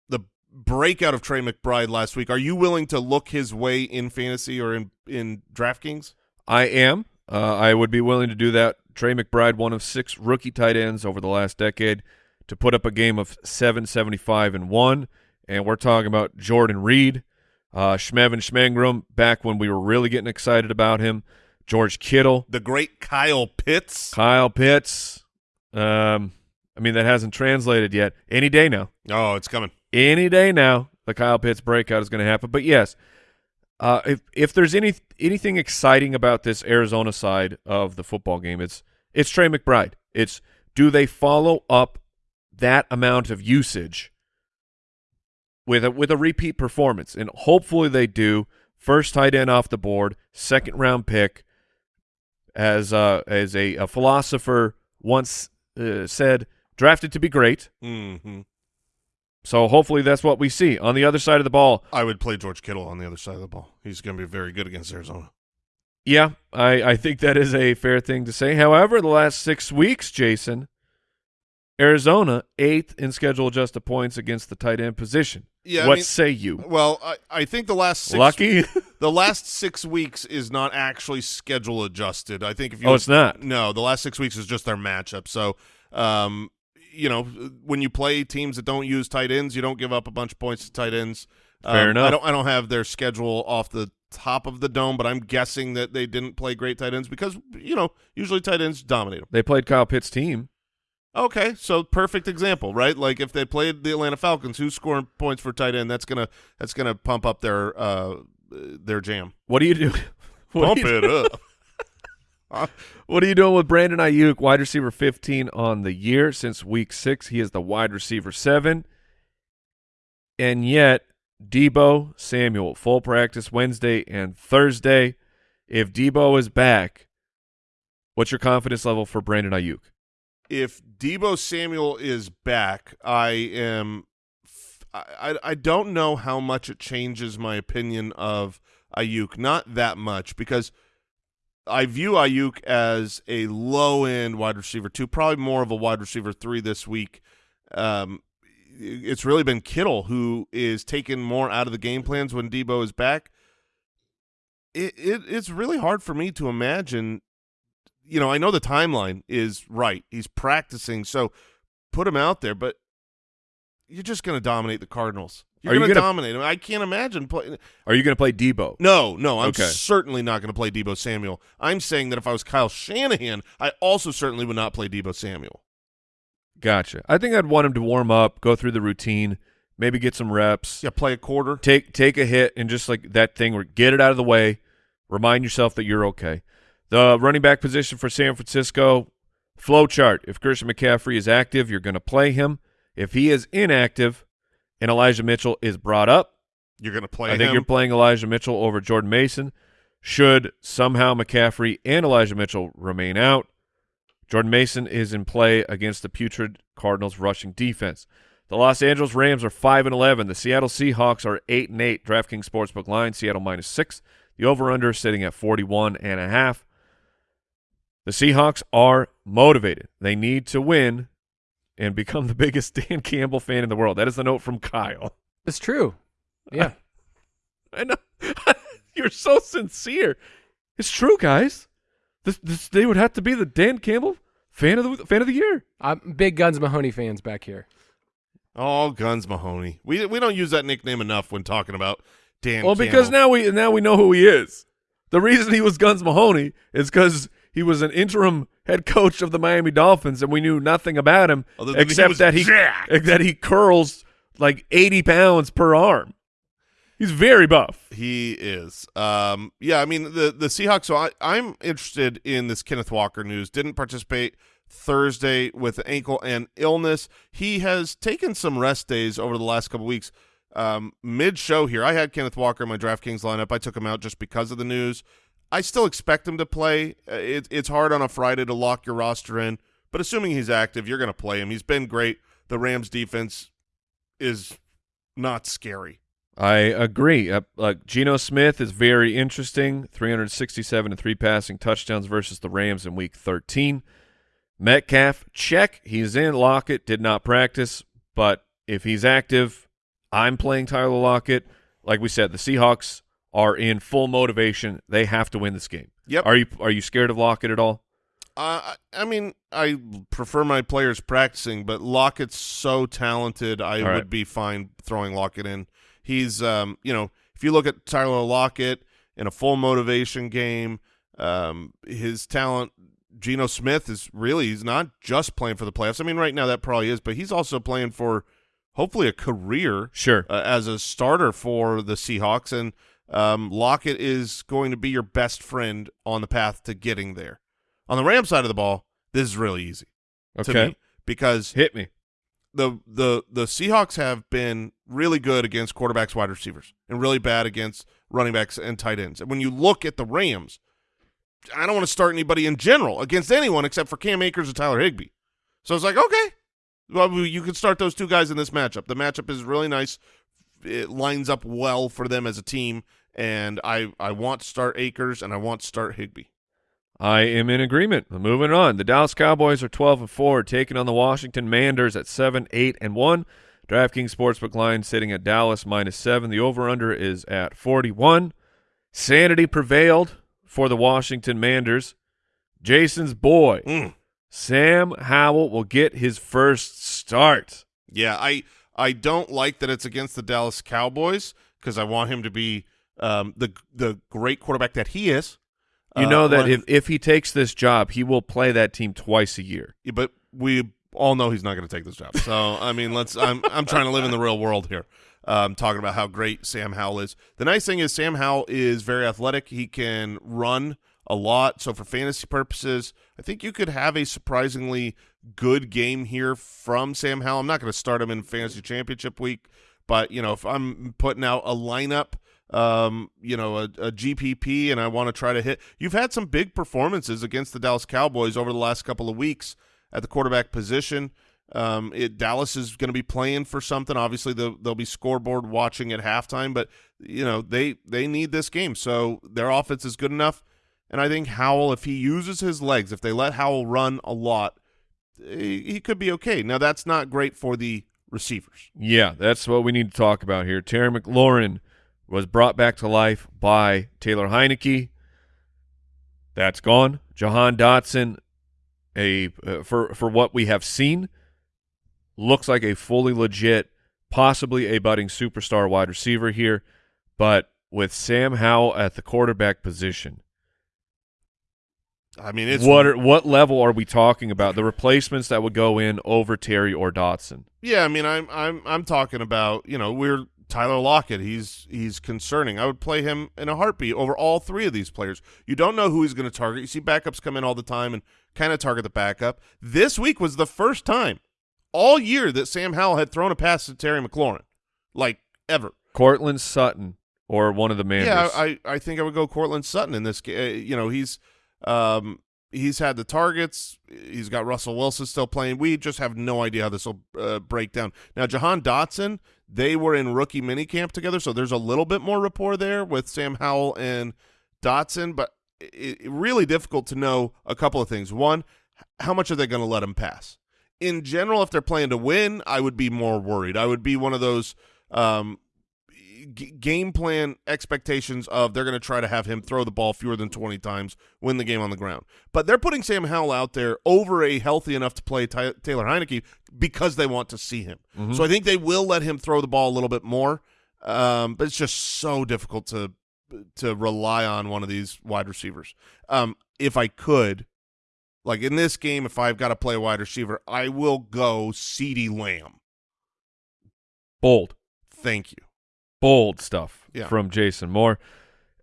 the breakout of Trey McBride last week? Are you willing to look his way in fantasy or in in DraftKings? I am. Uh, I would be willing to do that. Trey McBride, one of six rookie tight ends over the last decade, to put up a game of 775 and 1. And we're talking about Jordan Reed, uh, Schmevin Schmengrum, back when we were really getting excited about him, George Kittle, The great Kyle Pitts. Kyle Pitts. Um, I mean, that hasn't translated yet. Any day now. Oh, it's coming. any day now the Kyle Pitts breakout is going to happen. But yes, uh, if if there's any anything exciting about this Arizona side of the football game, it's it's Trey McBride. It's do they follow up that amount of usage with a with a repeat performance, and hopefully they do. First tight end off the board, second round pick. As uh, as a, a philosopher once uh, said, drafted to be great. hmm So hopefully that's what we see. On the other side of the ball, I would play George Kittle on the other side of the ball. He's going to be very good against Arizona. yeah, I, I think that is a fair thing to say. However, the last six weeks, Jason, Arizona eighth in schedule adjusted points against the tight end position. Yeah, I what mean- say you? Well, I, I think the last six Lucky? the last six weeks is not actually schedule adjusted. I think if you Oh, it's not? No, the last six weeks is just their matchup. So, um, you know, when you play teams that don't use tight ends, you don't give up a bunch of points to tight ends. Fair Um, enough. I don't. I don't have their schedule off the top of the dome, but I'm guessing that they didn't play great tight ends because you know usually tight ends dominate them. they played Kyle Pitt's team. Okay, so perfect example, right? Like if they played the Atlanta Falcons, who's scoring points for tight end? That's gonna that's gonna pump up their uh their jam. What do you do? What Pump are you, it up. What are you doing with Brandon Aiyuk, wide receiver 15 on the year since week six? He is the wide receiver seven. And yet, Deebo Samuel, full practice Wednesday and Thursday. If Deebo is back, what's your confidence level for Brandon Aiyuk? if Deebo Samuel is back, I am. I, I don't know how much it changes my opinion of Aiyuk. Not that much because I view Aiyuk as a low end wide receiver two, probably more of a wide receiver three this week. Um, it's really been Kittle who is taking more out of the game plans when Deebo is back. It, it it's really hard for me to imagine. You know, I know the timeline is right. He's practicing, so put him out there. But you're just going to dominate the Cardinals. You're going to dominate them. I can't imagine playing. Are you going to play Deebo? No, no, I'm Okay. certainly not going to play Deebo Samuel. I'm saying that if I was Kyle Shanahan, I also certainly would not play Deebo Samuel. Gotcha. I think I'd want him to warm up, go through the routine, maybe get some reps, Yeah, play a quarter. take take a hit, and just like that thing where get it out of the way. Remind yourself that you're okay. The running back position for San Francisco flow chart. If Christian McCaffrey is active, you're going to play him. If he is inactive, and Elijah Mitchell is brought up, You're going to play I think him. you're playing Elijah Mitchell over Jordan Mason. Should somehow McCaffrey and Elijah Mitchell remain out, Jordan Mason is in play against the putrid Cardinals rushing defense. The Los Angeles Rams are 5 and 11. The Seattle Seahawks are 8 and 8. DraftKings Sportsbook line Seattle minus 6. The over under sitting at 41 and a half. The Seahawks are motivated. They need to win and become the biggest Dan Campbell fan in the world. That is a note from Kyle. It's true. Yeah. I know. You're so sincere. It's true, guys. This, this they would have to be the Dan Campbell fan of the fan of the year. I'm big Guns Mahoney fans back here. Oh, Guns Mahoney. We we don't use that nickname enough when talking about Dan. well, because now we now we know who he is. The reason he was Guns Mahoney is because he was an interim head coach of the Miami Dolphins, and we knew nothing about him Other than he except was that he jacked. that he curls like eighty pounds per arm. He's very buff. He is. Um, yeah, I mean the the Seahawks. So I, I'm interested in this Kenneth Walker news. Didn't participate Thursday with ankle and illness. He has taken some rest days over the last couple weeks. Um, Mid show here, I had Kenneth Walker in my DraftKings lineup. I took him out just because of the news. I still expect him to play. Uh, It, it's hard on a Friday to lock your roster in, but assuming he's active, you're going to play him. He's been great. The Rams defense is not scary. I agree. Uh, like Geno Smith is very interesting. 367 and three passing touchdowns versus the Rams in Week 13. Metcalf, check. He's in. Lockett did not practice, but if he's active, I'm playing Tyler Lockett. Like we said, the Seahawks are in full motivation. They have to win this game. Yep. Are you Are you scared of Lockett at all? Uh, I mean, I prefer my players practicing, but Lockett's so talented. I right. would be fine throwing Lockett in. He's, um, you know, if you look at Tyler Lockett in a full motivation game, um, his talent. Geno Smith is really he's not just playing for the playoffs. I mean, right now that probably is, but he's also playing for hopefully a career Sure. uh, as a starter for the Seahawks, and um, Lockett is going to be your best friend on the path to getting there. On the Ram side of the ball, this is really easy Okay. because Hit me. the the the Seahawks have been really good against quarterbacks, wide receivers, and really bad against running backs and tight ends. And when you look at the Rams, I don't want to start anybody in general against anyone except for Cam Akers and Tyler Higbee. So it's like, okay, well, you can start those two guys in this matchup. The matchup is really nice. It lines up well for them as a team, and I I want to start Akers and I want to start Higbee. I am in agreement. Moving on. The Dallas Cowboys are 12 and 4, taking on the Washington Manders at 7, 8 and 1. DraftKings Sportsbook line sitting at Dallas minus 7. The over under is at 41. Sanity prevailed for the Washington Manders. Jason's boy, Mm. Sam Howell, will get his first start. Yeah, I I don't like that it's against the Dallas Cowboys because I want him to be um, the the great quarterback that he is. You Uh, know that when- if, if he takes this job, he will play that team twice a year. Yeah, but we all know he's not going to take this job. So I mean, let's. I'm I'm trying to live in the real world here. Um, talking about how great Sam Howell is. The nice thing is Sam Howell is very athletic. He can run a lot. So for fantasy purposes, I think you could have a surprisingly good game here from Sam Howell. I'm not going to start him in fantasy championship week, but you know if I'm putting out a lineup. Um, you know, a, a GPP, and I want to try to hit. You've had some big performances against the Dallas Cowboys over the last couple of weeks at the quarterback position. Um, it, Dallas is going to be playing for something. Obviously, they'll, they'll be scoreboard watching at halftime, but you know they they need this game, so their offense is good enough. And I think Howell, if he uses his legs, if they let Howell run a lot, he, he could be okay. Now that's not great for the receivers. Yeah, that's what we need to talk about here. Terry McLaurin was brought back to life by Taylor Heinicke. That's gone. Jahan Dotson, a uh, for for what we have seen, looks like a fully legit, possibly a budding superstar wide receiver here, but with Sam Howell at the quarterback position, I mean, it's what are, what level are we talking about? The replacements that would go in over Terry or Dotson? Yeah, I mean, I'm I'm I'm talking about you know we're Tyler Lockett. He's he's concerning. I would play him in a heartbeat over all three of these players. You don't know who he's going to target. You see backups come in all the time and kind of target the backup. This week was the first time all year that Sam Howell had thrown a pass to Terry McLaurin, like ever. Courtland Sutton or one of the Manders. Yeah, I I think I would go Courtland Sutton in this game. You know, he's um he's had the targets. He's got Russell Wilson still playing. We just have no idea how this will uh, break down. Now, Jahan Dotson, they were in rookie minicamp together, so there's a little bit more rapport there with Sam Howell and Dotson, but it, it really difficult to know a couple of things. One, how much are they going to let him pass? In general, if they're playing to win, I would be more worried. I would be one of those um, game plan expectations of they're going to try to have him throw the ball fewer than 20 times, win the game on the ground. But they're putting Sam Howell out there over a healthy enough to play Taylor Heinicke because they want to see him. Mhm. So I think they will let him throw the ball a little bit more. Um, but it's just so difficult to to rely on one of these wide receivers. Um, if I could, like in this game, if I've got to play a wide receiver, I will go CeeDee Lamb. bold. Thank you. Bold stuff Yeah. from Jason Moore.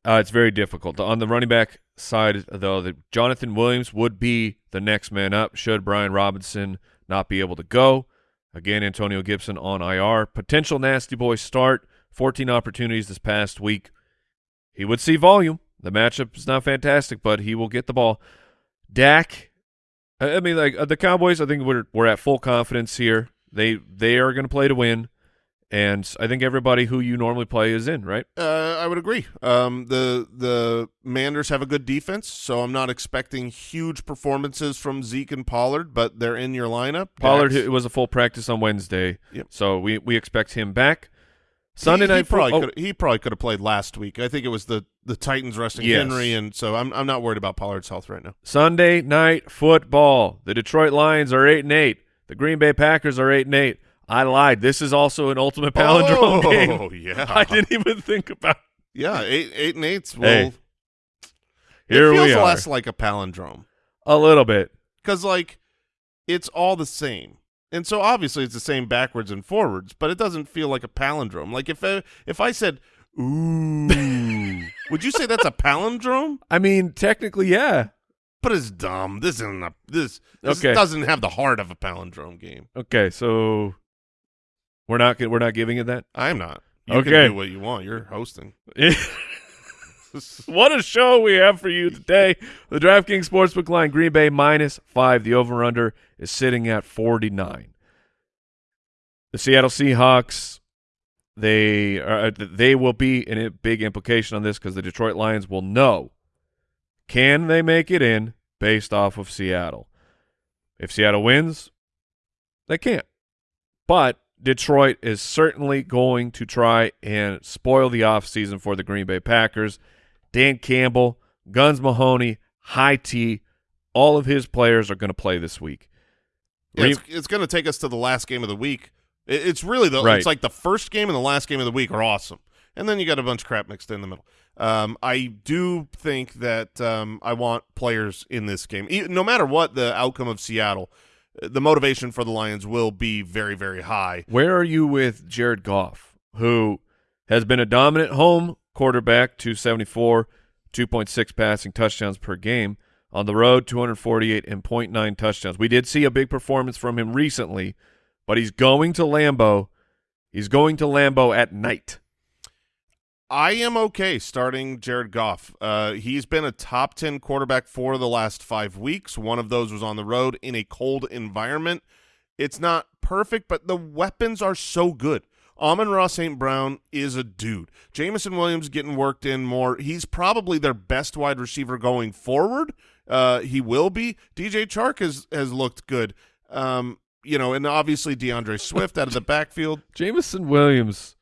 Uh, it's very difficult. On the running back side, though, the, Jonathan Williams would be the next man up should Brian Robinson not be able to go. Again, Antonio Gibson on IR. Potential nasty boy start. 14 opportunities this past week. He would see volume. The matchup is not fantastic, but he will get the ball. Dak, I I mean, like uh, the Cowboys, I think we're we're at full confidence here. They they are going to play to win. And I think everybody who you normally play is in, right? Uh, I would agree. Um, the the Manders have a good defense, so I'm not expecting huge performances from Zeke and Pollard, but they're in your lineup. Pollard Dax- it was a full practice on Wednesday, Yep. so we we expect him back. Sunday he, he night probably football. could he probably could have played last week. I think it was the the Titans resting Yes. Henry, and so I'm I'm not worried about Pollard's health right now. Sunday night football. The Detroit Lions are eight and eight. The Green Bay Packers are eight and eight. I lied. This is also an ultimate palindrome oh, game. yeah, I didn't even think about. yeah, eight eight and eights. Well, Hey, Here it feels we are. less like a palindrome. A little bit. because like it's all the same and so obviously it's the same backwards and forwards but it doesn't feel like a palindrome like if I, if i said ooh would you say that's a palindrome I mean, technically, yeah. but it's dumb this isn't a this, this Okay. doesn't have the heart of a palindrome game Okay, so we're not we're not giving it that. i'm not you Okay. can do what you want you're hosting what a show we have for you today. The DraftKings Sportsbook line Green Bay minus five. The over under is sitting at 49. The Seattle Seahawks, they are, uh, they will be in a big implication on this because the Detroit Lions will know can they make it in based off of Seattle. If Seattle wins, they can't. But Detroit is certainly going to try and spoil the offseason for the Green Bay Packers. Dan Campbell, Guns Mahoney, High T, all of his players are going to play this week. Yeah, it's, it's going to take us to the last game of the week It- it's really the Right. it's like the first game and the last game of the week are awesome and then you got a bunch of crap mixed in the middle um, i do think that um, i want players in this game no matter what the outcome of seattle the motivation for the lions will be very very high Where are you with Jared Goff, who has been a dominant home quarterback, 274, 2.6 passing touchdowns per game. On the road, 248 and 0.9 touchdowns. We did see a big performance from him recently, but he's going to Lambeau. He's going to Lambeau at night. I am okay starting Jared Goff. Uh, he's been a top 10 quarterback for the last five weeks. One of those was on the road in a cold environment. It's not perfect, but the weapons are so good. Amon-Ra St. Brown is a dude. Jameson Williams getting worked in more. He's probably their best wide receiver going forward. Uh, he will be. DJ Chark has, has looked good. Um, you know, and obviously D'Andre Swift out of the backfield. Jameson Williams.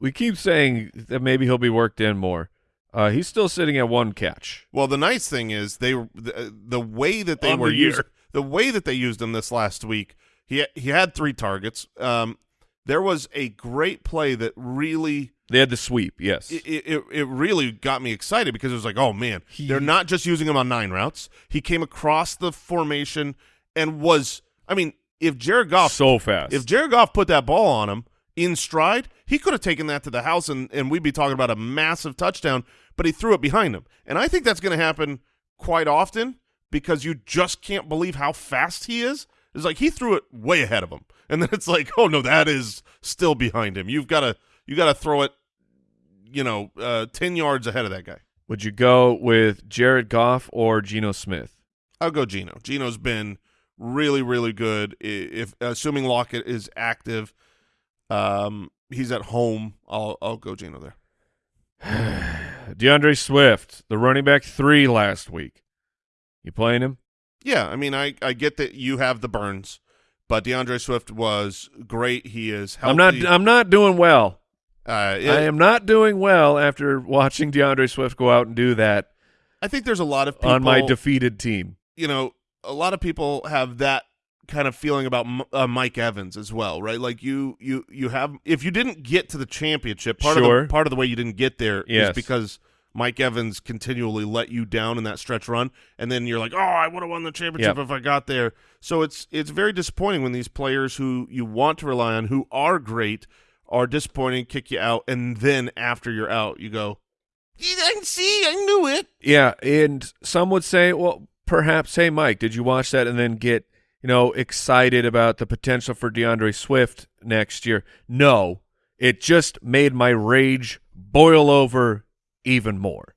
We keep saying that maybe he'll be worked in more. Uh, he's still sitting at one catch. Well, the nice thing is they the, the way that they On were the used the way that they used him this last week. He he had three targets. Um, there was a great play that really They had the sweep, yes. it, it it really got me excited because it was like, oh man, they're not just using him on nine routes. He came across the formation and was, I mean, if Jared Goff so fast. if Jared Goff put that ball on him in stride, he could have taken that to the house and, and we'd be talking about a massive touchdown, but he threw it behind him. And I think that's going to happen quite often because you just can't believe how fast he is. It's like he threw it way ahead of him. And then it's like, oh no, that is still behind him. You've got to you got to throw it you know, uh, 10 yards ahead of that guy. Would you go with Jared Goff or Geno Smith? I'll go Geno. Geno's been really, really good. If assuming Lockett is active, um, he's at home. I'll I'll go Geno there. D'Andre Swift, the running back three last week. You playing him? Yeah, I mean, I I get that you have the burns, but D'Andre Swift was great. He is healthy. I'm not. I'm not doing well. Uh, it- I am not doing well after watching D'Andre Swift go out and do that I think there's a lot of people on my defeated team. you know, a lot of people have that kind of feeling about M- uh, Mike Evans as well, right? Like you, you, you have if you didn't get to the championship, part of the part of the way you didn't get there is Yes. because Mike Evans continually let you down in that stretch run, and then you're like, oh, I would have won the championship Yep. if I got there. So it's it's very disappointing when these players who you want to rely on, who are great, are disappointing, kick you out, and then after you're out, you go, I can see, I knew it. Yeah, and some would say, well, perhaps, hey, Mike, did you watch that and then get you know excited about the potential for D'Andre Swift next year? No, it just made my rage boil over even more.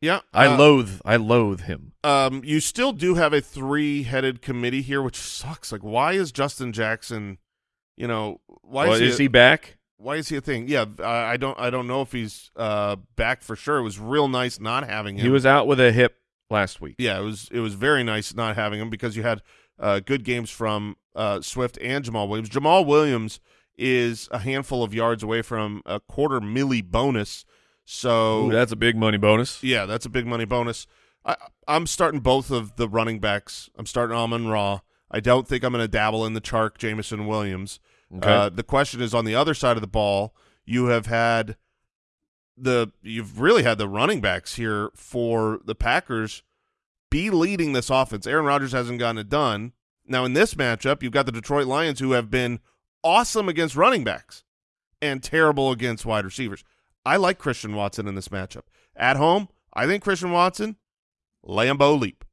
Yeah, I uh, loathe, I loathe him. Um, you still do have a three-headed committee here, which sucks. Like, why is Justin Jackson? You know, why Well, is, he, is he back? Why is he a thing? Yeah, I, I don't. I don't know if he's uh back for sure. It was real nice not having him. He was out with a hip last week. Yeah, it was. It was very nice not having him because you had uh good games from uh Swift and Jamaal Williams. Jamaal Williams is a handful of yards away from a quarter milli bonus. So Ooh, that's a big money bonus. yeah, that's a big money bonus. I, I'm starting both of the running backs. I'm starting Amon Ra. I don't think I'm going to dabble in the Chark, Jameson Williams. Okay. Uh, the question is on the other side of the ball. You have had the you've really had the running backs here for the Packers be leading this offense. Aaron Rodgers hasn't gotten it done. Now in this matchup, you've got the Detroit Lions who have been awesome against running backs and terrible against wide receivers. I like Christian Watson in this matchup. At home, I think Christian Watson, Lambeau leap.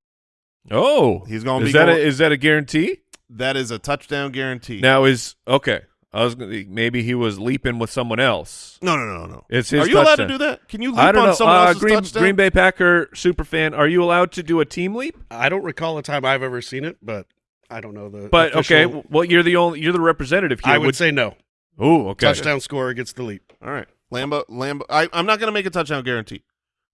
oh, He's gonna is be that going- a, is that a guarantee? That is a touchdown guarantee. Now is okay. I was gonna, maybe he was leaping with someone else. no, no, no, no. It's his Are you allowed to do that? Can you leap I don't on know. someone Uh, else's Green, touchdown? Green Bay Packer super fan. Are you allowed to do a team leap? I don't recall a time I've ever seen it, but I don't know the. But okay, well you're the only you're the representative here. I would say no. Oh, okay. Touchdown scorer gets the leap. All right, Lambeau, Lambeau. I, I'm not going to make a touchdown guarantee.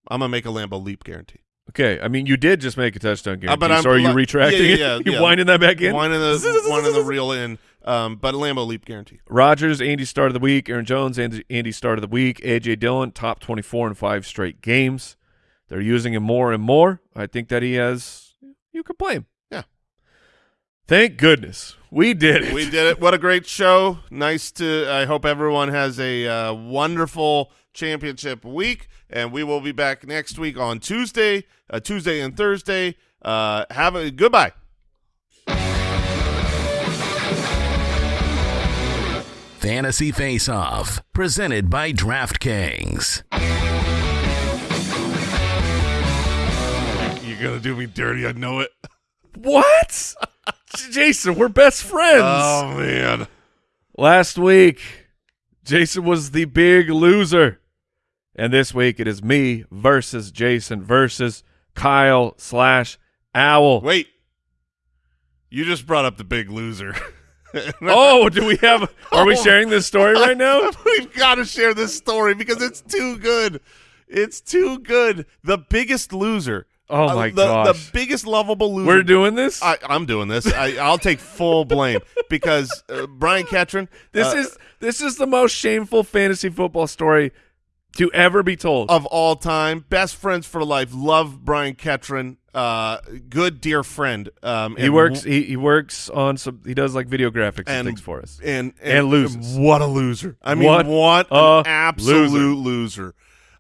I'm gonna make a Lambeau leap guarantee. Okay, I mean you did just make a touchdown guarantee. Uh, but I'm so are you retracting yeah, yeah, it? yeah, you yeah. winding that back in? One in the one in the reel in. Um, but a Lambeau leap guarantee. Rodgers, Andy start of the week. Aaron Jones, Andy, Andy start of the week. AJ Dillon, top twenty four in five straight games. They're using him more and more. I think that he has. You can play him. Yeah. Thank goodness we did it. We did it. What a great show. Nice to. I hope everyone has a uh, wonderful championship week, and we will be back next week on Tuesday, uh, Tuesday and Thursday. Uh, have a goodbye. Fantasy Face Off, presented by DraftKings. You're gonna do me dirty. I know it. What? Jason, we're best friends. Oh man. Last week, Jason was the big loser. And this week, it is me versus Jason versus Kyle slash Owl. Wait. You just brought up the big loser. Oh, do we have? Are we Oh. sharing this story right now? We've got to share this story because it's too good. It's too good. The biggest loser. Oh Uh, my the, gosh. The biggest lovable loser. We're doing this. I, I'm doing this. I, I'll take full blame because uh, Brian Ketron. this uh, is this is the most shameful fantasy football story to ever be told. of all time. Best friends for life. Love Brian Ketron. Uh, good dear friend. Um, he works. He, he works on some. He does like video graphics and, And- things for us. and And loses. What a loser! I mean, What what, a an absolute loser.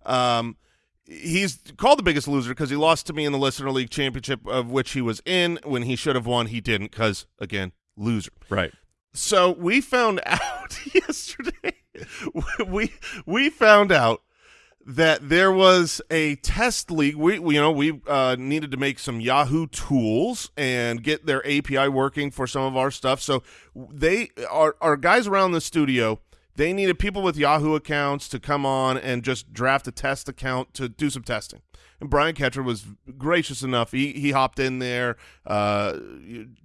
Um, he's called the biggest loser because he lost to me in the listener league championship, of which he was in when he should have won. He didn't because again, loser. Right. So we found out yesterday. we we found out that there was a test league. We, we you know we uh, needed to make some Yahoo tools and get their API working for some of our stuff. So they our our guys around the studio. They needed people with Yahoo accounts to come on and just draft a test account to do some testing. And Brian Ketcher was gracious enough. He he hopped in there. Uh,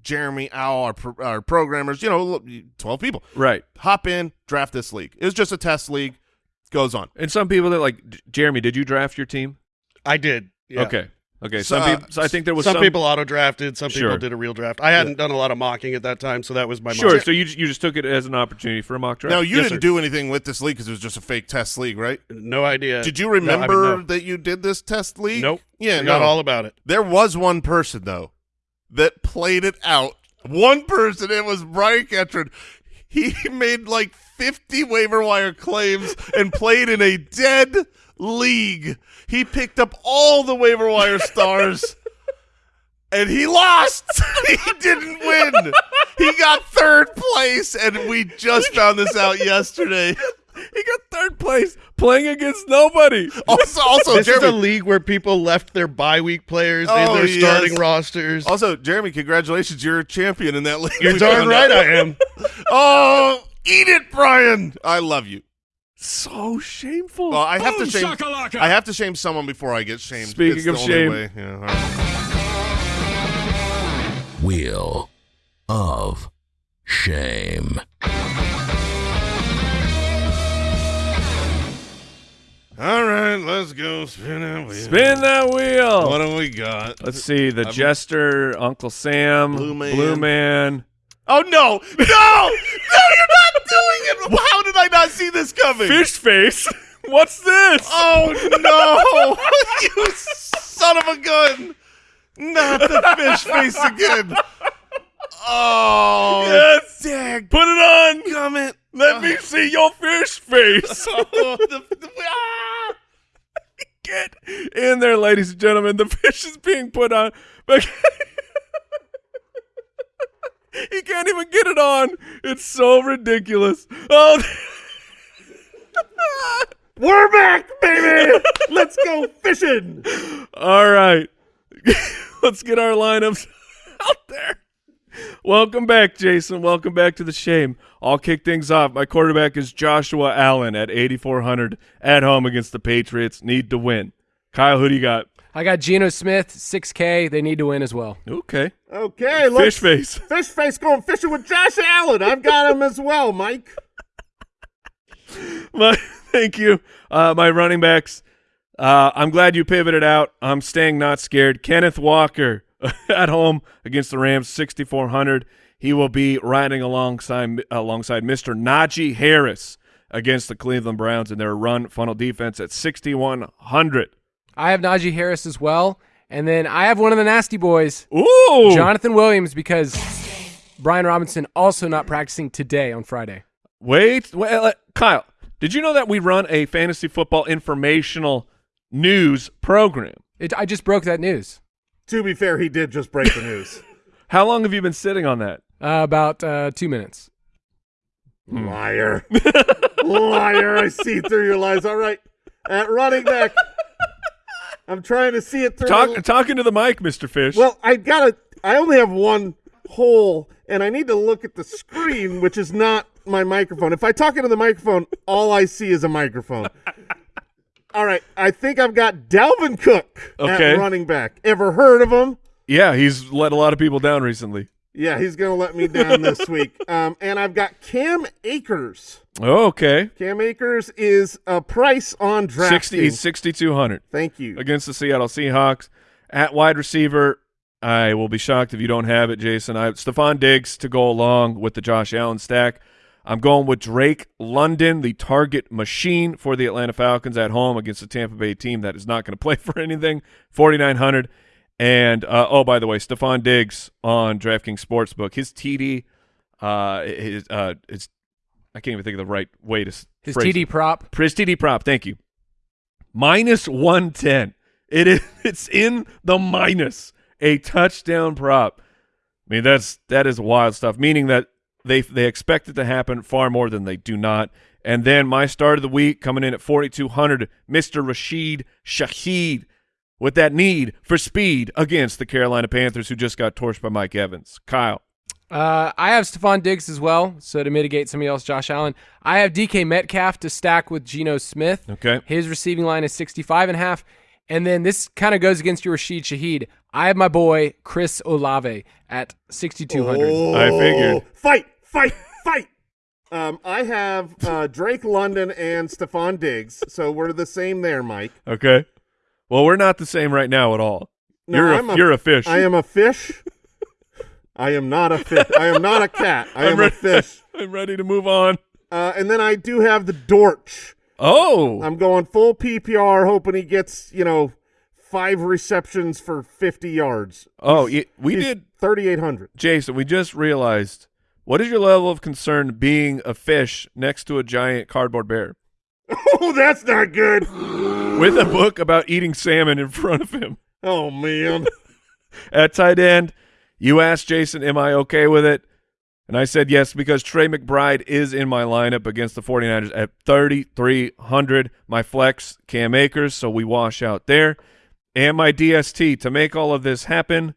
Jeremy, Al, our, pro- our programmers, you know, twelve people Right. hop in, draft this league. It was just a test league. Goes on. And some people that like Jeremy. Did you draft your team? I did. Yeah. Okay. Okay. So, Some uh, people. So I think there was Some, some, people auto drafted. Some Sure. people did a real draft. I hadn't done a lot of mocking at that time, so that was my Sure. mock. So you just, you just took it as an opportunity for a mock draft. Now you Yes, didn't sir. do anything with this league because it was just a fake test league, right? No idea. Did you No, I mean, remember no. that you did this test league? Nope. Yeah, Forgot no. all about it. There was one person though that played it out. One person. It was Brian Ketron. He made like fifty waiver wire claims and played in a dead league. He picked up all the waiver wire stars. And he lost. he didn't win. He got third place, and we just found this out yesterday. he got third place playing against nobody. Also, also This is a league where people left their bye week players in Oh, their yes. starting rosters. Also, Jeremy, congratulations! You're a champion in that league. You're darn right out. I am. Oh, eat it, Brian! I love you. So shameful. Well, I have to shame. I have to shame someone before I get shamed. Speaking It's of shame. Yeah, all right. Wheel of Shame. all right, let's go spin that wheel. Spin that wheel. What do we got? Let's see. The Jester, Uncle Sam, Blue Man. Blue Man. Oh no, no, no! Doing it. How did I not see this coming? Fish face. What's this? Oh no! you son of a gun! Not the fish face again. Oh, yes. dag Put it on. gummit. Let me see your fish face. Oh, the, the, ah! Get in there, ladies and gentlemen. The fish is being put on. He can't even get it on. It's so ridiculous. Oh. We're back, baby. Let's go fishing. All right. Let's get our lineups out there. Welcome back, Jason. Welcome back to the shame. I'll kick things off. My quarterback is Joshua Allen at 8,400 at home against the Patriots. Need to win. Kyle, who do you got? I got Geno Smith, 6K. They need to win as well. Okay. Okay, Fish face. Fish face going fishing with Josh Allen. I've got him as well, Mike. My, thank you. Uh, my running backs. Uh, I'm glad you pivoted out. I'm staying not scared. Kenneth Walker at home against the Rams, 6,400. He will be riding alongside alongside Mr. Najee Harris against the Cleveland Browns in their run funnel defense at 6,100. I have Najee Harris as well. And then I have one of the nasty boys, Ooh, Jonathan Williams, because Brian Robinson also not practicing today on Friday. Wait, wait, uh, Kyle, did you know that we run a fantasy football informational news program? It, I just broke that news To be fair, he did just break the news. How long have you been sitting on that? uh, about uh, two minutes. Liar. Liar. I see through your lies. All right. At running back. I'm trying to see it through. Talk, talking to the mic, Mr. Fish. Well, I gotta. I only have one hole, and I need to look at the screen, which is not my microphone. If I talk into the microphone, all I see is a microphone. all right, I think I've got Dalvin Cook Okay. at running back. Ever heard of him? yeah, he's let a lot of people down recently. Yeah, he's gonna let me down this week. Um, and I've got Cam Akers. Oh, okay. Cam Akers is a price on draft. 60, he's 6,200 Thank you. against the Seattle Seahawks. At wide receiver, I will be shocked if you don't have it, Jason. I Stefon Diggs to go along with the Josh Allen stack. I'm going with Drake London, the target machine for the Atlanta Falcons at home against the Tampa Bay team that is not going to play for anything. 4,900. And, uh, oh, by the way, Stefon Diggs on DraftKings Sportsbook, his TD, uh, his, uh, it's, I can't even think of the right way to His TD it. prop. His TD prop, thank you. Minus 110. It is, it's in the minus, a touchdown prop. I mean, that's, that is wild stuff, meaning that they they expect it to happen far more than they do not. And then my start of the week coming in at 4,200, Mr. Rashid Shaheed with that need for speed against the Carolina Panthers who just got torched by Mike Evans. Kyle. Uh, I have Stefon Diggs as well, so to mitigate somebody else, Josh Allen. I have DK Metcalf to stack with Geno Smith. Okay. His receiving line is 65 and a half. And then this kind of goes against your Rashid Shaheed. I have my boy Chris Olave at 6,200. I figured. Oh, Fight, fight, fight. Um, I have uh, Drake London and Stefon Diggs, so we're the same there, Mike. Okay. Well, we're not the same right now at all. No, you're I'm a, you're a fish. I am a fish. I am not a fish. I am not a cat. I I'm am a fish. I'm ready to move on. Uh, and then I do have the Dortch. Oh. I'm going full PPR, hoping he gets you know five receptions for 50 yards. oh, y- we He's did 3,800. Jason, we just realized what is your level of concern being a fish next to a giant cardboard bear Oh, that's not good. with a book about eating salmon in front of him? Oh man. At tight end, you asked Jason, Am I okay with it? And I said yes because Trey McBride is in my lineup against the 49ers at 3,300. My flex, Cam Akers, so we wash out there. And my DST to make all of this happen.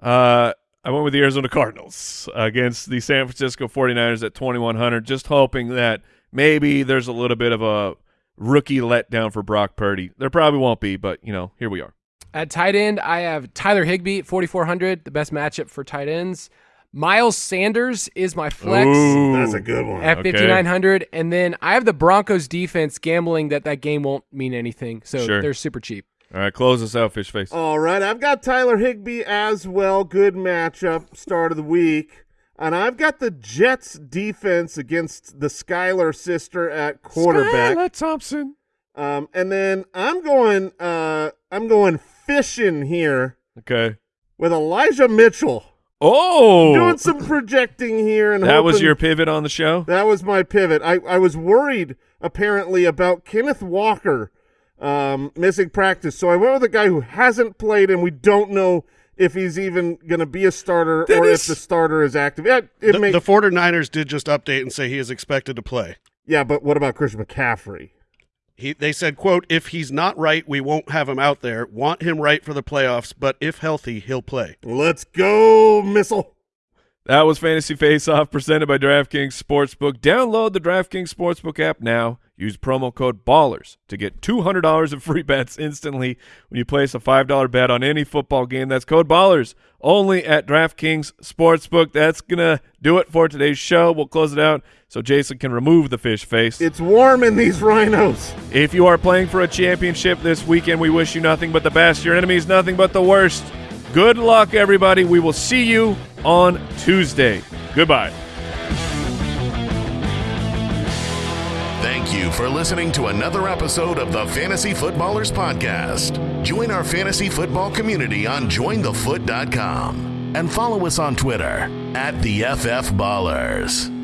Uh, I went with the Arizona Cardinals against the San Francisco 49ers at 2,100, just hoping that maybe there's a little bit of a rookie letdown for Brock Purdy. There probably won't be, but, you know, here we are. At tight end, I have Tyler Higbee at 4,400, the best matchup for tight ends. Miles Sanders is my flex Ooh. That's a good one. at Okay. 5,900. And then I have the Broncos defense gambling that that game won't mean anything. So Sure. they're super cheap. All right, close us out, Fish Face. All right, I've got Tyler Higbee as well. Good matchup, start of the week. And I've got the Jets defense against the Skylar sister at quarterback. Skylar Thompson. Um, and then I'm going uh I'm going fishing here Okay. with Elijah Mitchell. Oh, Doing some projecting here and that was your pivot on the show. That was my pivot. I, I was worried apparently about Kenneth Walker um, missing practice, so I went with a guy who hasn't played, and we don't know if he's even going to be a starter That or is- if the starter is active. Yeah, it The, may, the 49ers did just update and say he is expected to play. yeah, but what about Christian McCaffrey? He, they said, quote, if he's not right, we won't have him out there. Want him right for the playoffs, but if healthy, he'll play. Let's go, missile. That was Fantasy Face Off presented by DraftKings Sportsbook. Download the DraftKings Sportsbook app now. Use promo code BALLERS to get $200 of free bets instantly when you place a $5 bet on any football game. That's code BALLERS only at DraftKings Sportsbook. That's going to do it for today's show. We'll close it out so Jason can remove the fish face. It's warm in these rhinos. If you are playing for a championship this weekend, we wish you nothing but the best. Your enemy is nothing but the worst. Good luck, everybody. We will see you on Tuesday. Goodbye. Thank you for listening to another episode of the Fantasy Footballers Podcast. Join our fantasy football community on jointhefoot.com and follow us on Twitter at the FF Ballers.